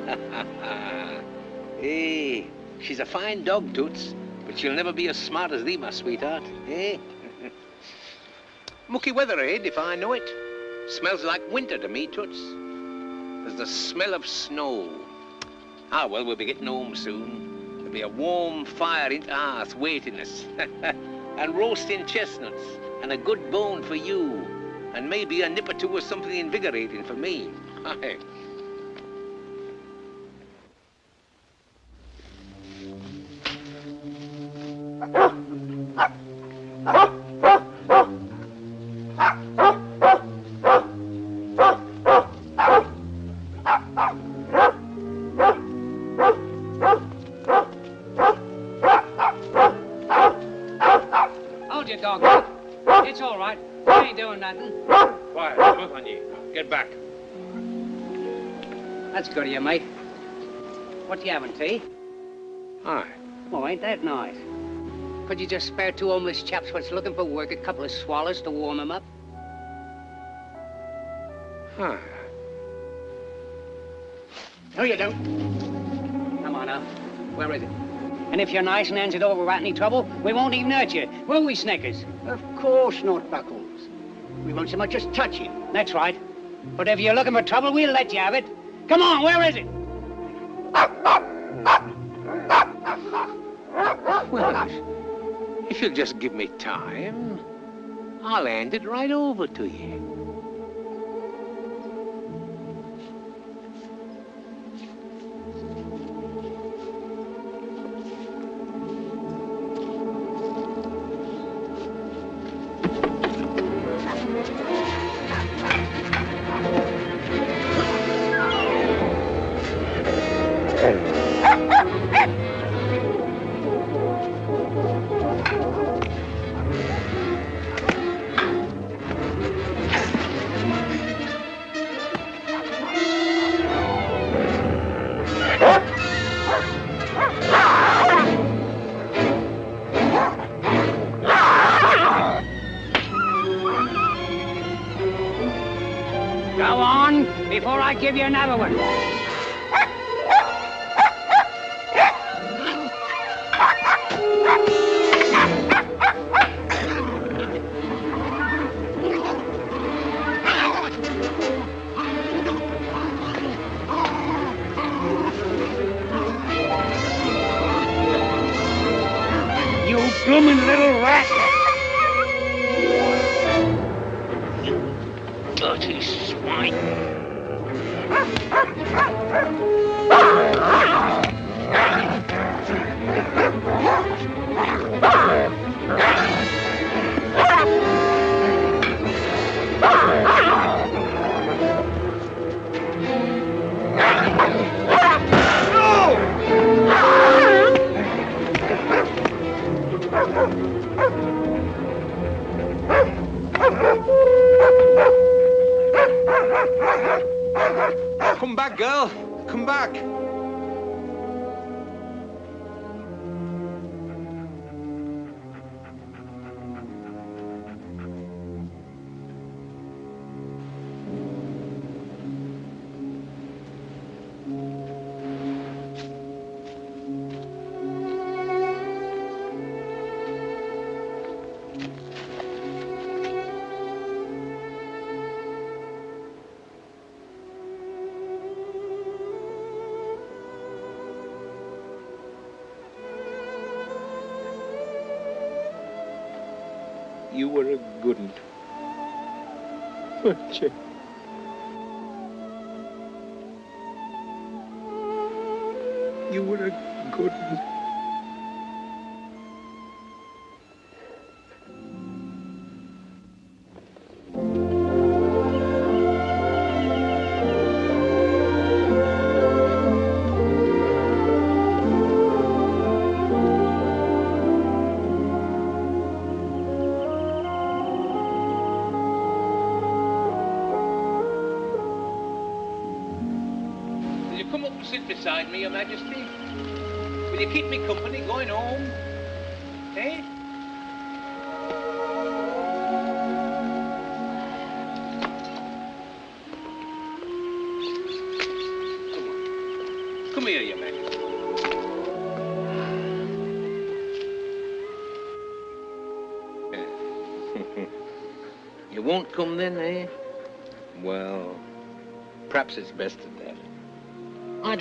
[laughs] hey, she's a fine dog, Toots, but she'll never be as smart as thee, my sweetheart. Eh? Mucky weather, eh, if I know it. Smells like winter to me, Toots. There's the smell of snow. Ah, well, we'll be getting home soon. There'll be a warm fire in the hearth waiting us. [laughs] and roasting chestnuts, and a good bone for you, and maybe a nip or two of something invigorating for me. Aye. [laughs] Hold ah! That's good of you, mate. What you having, tea? Aye. Oh, ain't that nice? Could you just spare two homeless chaps what's looking for work a couple of swallows to warm 'em up? Aye. No, you don't. Come on now. Where is it? And if you're nice and hands it over without any trouble, we won't even hurt you. Will we, Snickers? Of course not, Buckles. We won't so much as touch him. That's right. But if you're looking for trouble, we'll let you have it. Come on, where is it? Well, if you'll just give me time, I'll hand it right over to you. You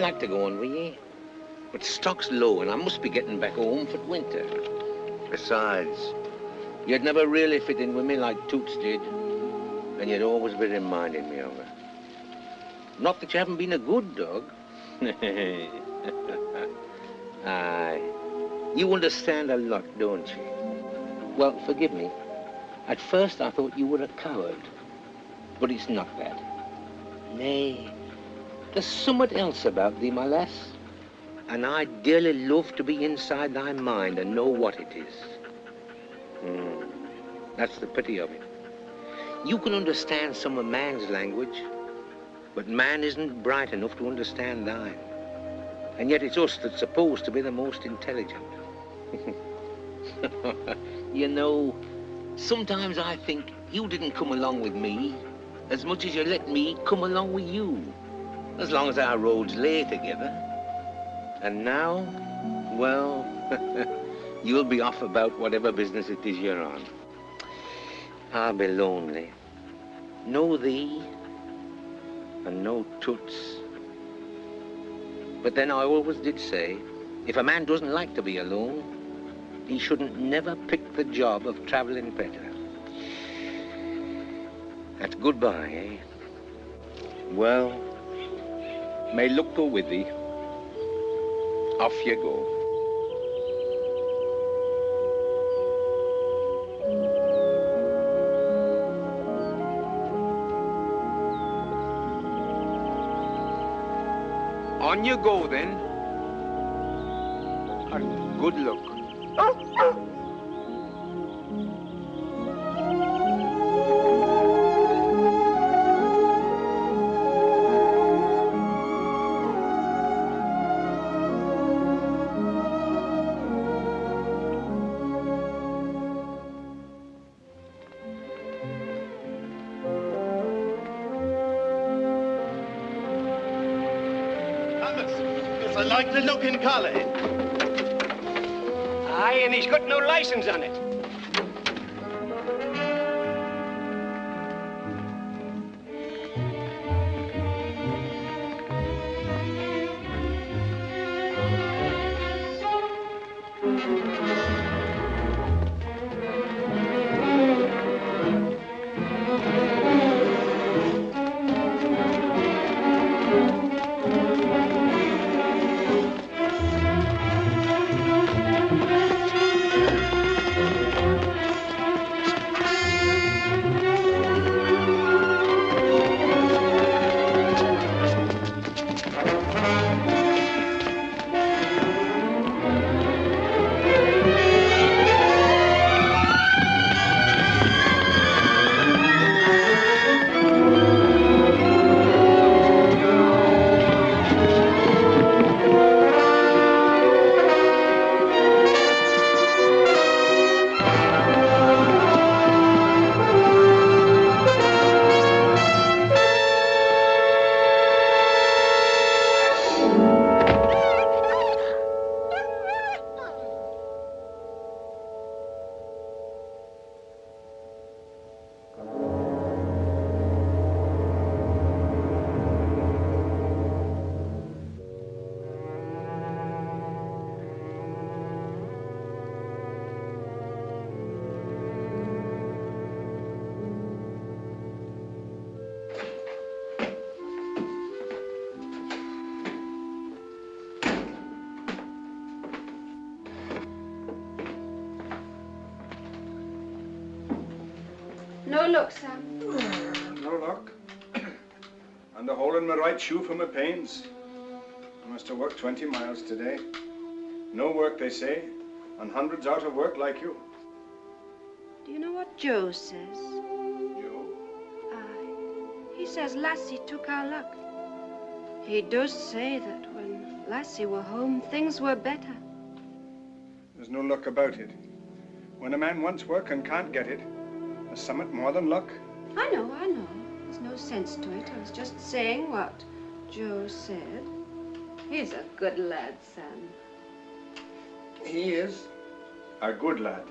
I'd like to go on with ye, but stock's low and I must be getting back home for winter. Besides, you'd never really fit in with me like Toots did, and you'd always be reminding me of her. Not that you haven't been a good dog. [laughs] Aye, you understand a lot, don't you? Well, forgive me. At first I thought you were a coward, but it's not that. Nay, there's somewhat else about thee, my lass. And I'd dearly love to be inside thy mind and know what it is. Hmm, That's the pity of it. You can understand some of man's language, but man isn't bright enough to understand thine. And yet it's us that's supposed to be the most intelligent. [laughs] you know, sometimes I think you didn't come along with me as much as you let me come along with you. As long as our roads lay together. And now, well, [laughs] you'll be off about whatever business it is you're on. I'll be lonely. No thee, and no toots. But then I always did say, if a man doesn't like to be alone, he shouldn't never pick the job of traveling better. That's goodbye, eh? Well, may luck go with thee. Off you go. On you go then. And good luck. Aye, and he's got no license on it. Right shoe for my pains. I must have worked 20 miles today. No work, they say, and hundreds out of work like you. Do you know what Joe says? Joe? Aye. He says Lassie took our luck. He does say that when Lassie were home, things were better. There's no luck about it. When a man wants work and can't get it, there's something more than luck. I know, I know. There's no sense to it. I was just saying what Joe said. He's a good lad, Sam. He is a good lad.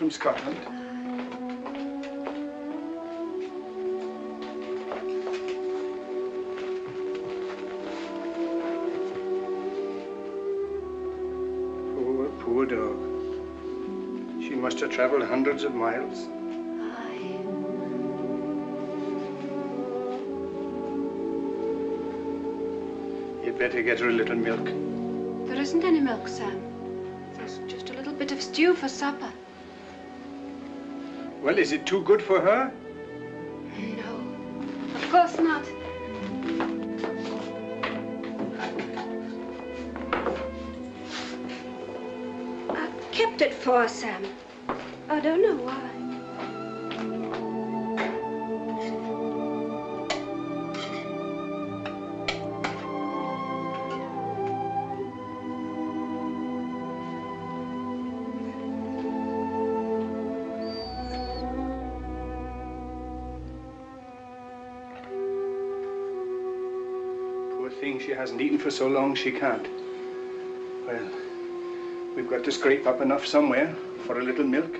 From Scotland. Poor, poor dog. She must have traveled hundreds of miles. You'd better get her a little milk. There isn't any milk, Sam. There's just a little bit of stew for supper. Well, is it too good for her? No, of course not. I kept it for Sam. I don't know why. For so long she can't. Well, we've got to scrape up enough somewhere for a little milk.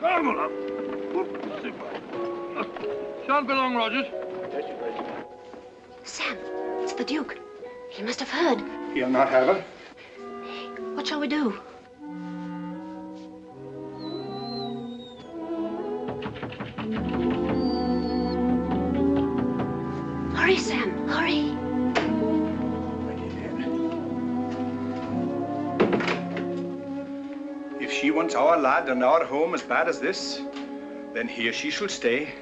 Come on. Shan't be long, Rogers. Sam, it's the Duke. He must have heard. He'll not have her. What shall we do? Wants our lad and our home as bad as this, then here she shall stay.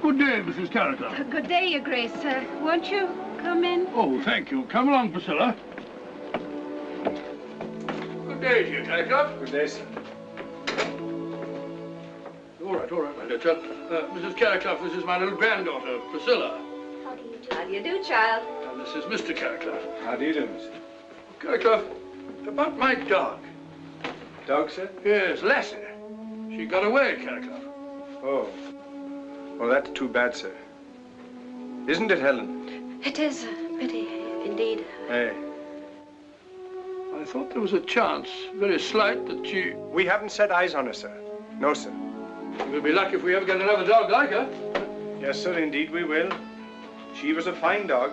Good day, Mrs. Carraclough. Good day, Your Grace. Uh, won't you come in? Oh, thank you. Come along, Priscilla. Good day to you, Carraclough. Good day, sir. All right, all right, my dear chap. Uh, Mrs. Carraclough, this is my little granddaughter, Priscilla. How do you do, child? And this is Mr. Carraclough. How do you do, miss? Carraclough, about my dog. Dog, sir? Yes, Lassie. She got away, Carraclough. Oh. Well, that's too bad, sir. Isn't it, Helen? It is a pity, indeed. Hey. I thought there was a chance, very slight, that she... We haven't set eyes on her, sir. No, sir. We'll be lucky if we ever get another dog like her. Yes, sir, indeed we will. She was a fine dog.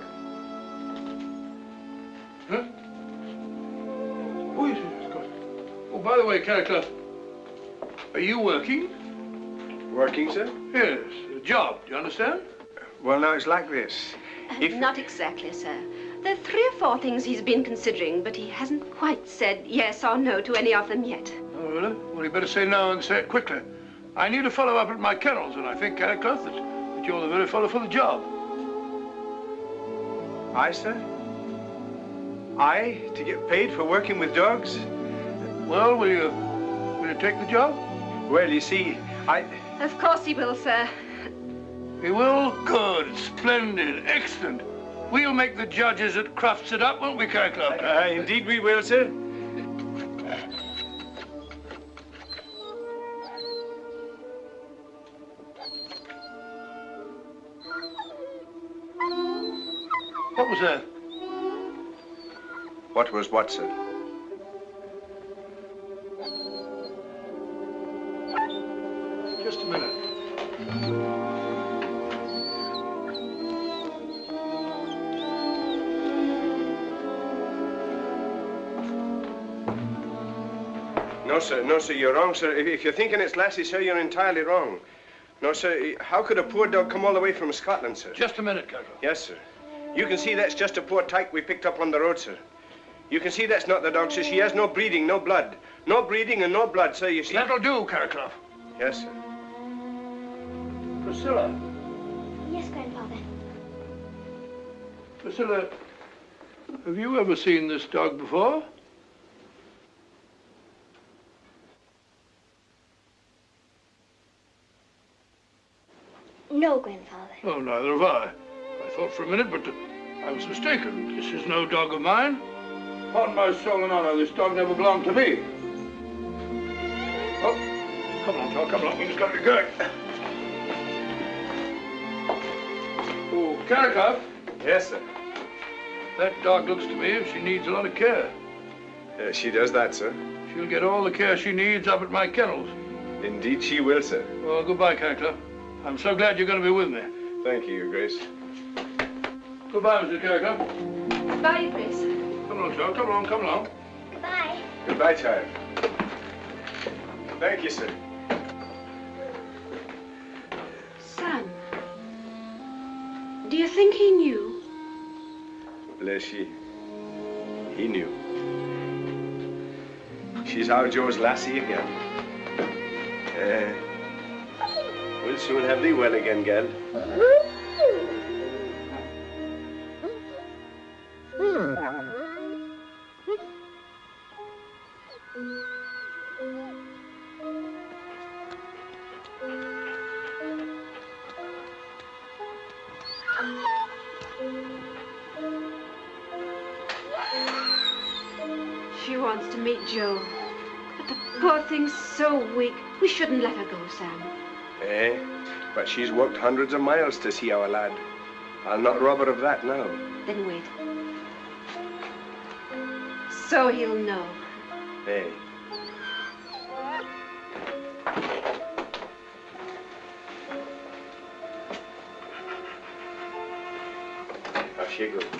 Huh? Yes, yes, of course. Oh, by the way, Carraclough, are you working? Working, sir? Yes, a job, do you understand? Well, now, it's like this. Uh, if... Not exactly, sir. There are three or four things he's been considering, but he hasn't quite said yes or no to any of them yet. Oh, really? Well, you better say no and say it quickly. I need a follow up at my kennels, and I think, Carraclough, that, that you're the very fellow for the job. I, sir? I, to get paid for working with dogs? Well, will you, will you take the job? Well, you see, I... Of course he will, sir. He will? Good, splendid, excellent. We'll make the judges at Crufts it up, won't we, Carraclough? Uh, indeed we will, sir. What was that? What was what, sir? Just a minute. No, sir. No, sir. You're wrong, sir. If, if you're thinking it's Lassie, sir, you're entirely wrong. No, sir. How could a poor dog come all the way from Scotland, sir? Just a minute, Carraclough. Yes, sir. You can see that's just a poor tyke we picked up on the road, sir. You can see that's not the dog, sir. She has no breeding, no blood. No breeding and no blood, sir, you see. That'll do, Carraclough. Yes, sir. Priscilla. Yes, Grandfather. Priscilla, have you ever seen this dog before? No, Grandfather. Oh, neither have I. I thought for a minute, but I was mistaken. This is no dog of mine. On my soul and honor, this dog never belonged to me. Oh, come on, Tom, come along. We've got to be going. Oh, Carraclough. Yes, sir. That dog looks to me as she needs a lot of care. Uh, she does that, sir. She'll get all the care she needs up at my kennels. Indeed she will, sir. Well, goodbye, Carraclough. I'm so glad you're going to be with me. Thank you, Your Grace. Goodbye, Mr. Carraclough. Bye, Grace. Come along, child. Come along, come along. Goodbye. Goodbye, child. Thank you, sir. Do you think he knew? Bless ye. He knew. She's our Joe's lassie again. Uh, we'll soon have thee well again, gal. She meet Joe. But the poor thing's so weak. We shouldn't let her go, Sam. Eh? But she's walked hundreds of miles to see our lad. I'll not rob her of that now. Then wait. So he'll know. Eh? Off you go.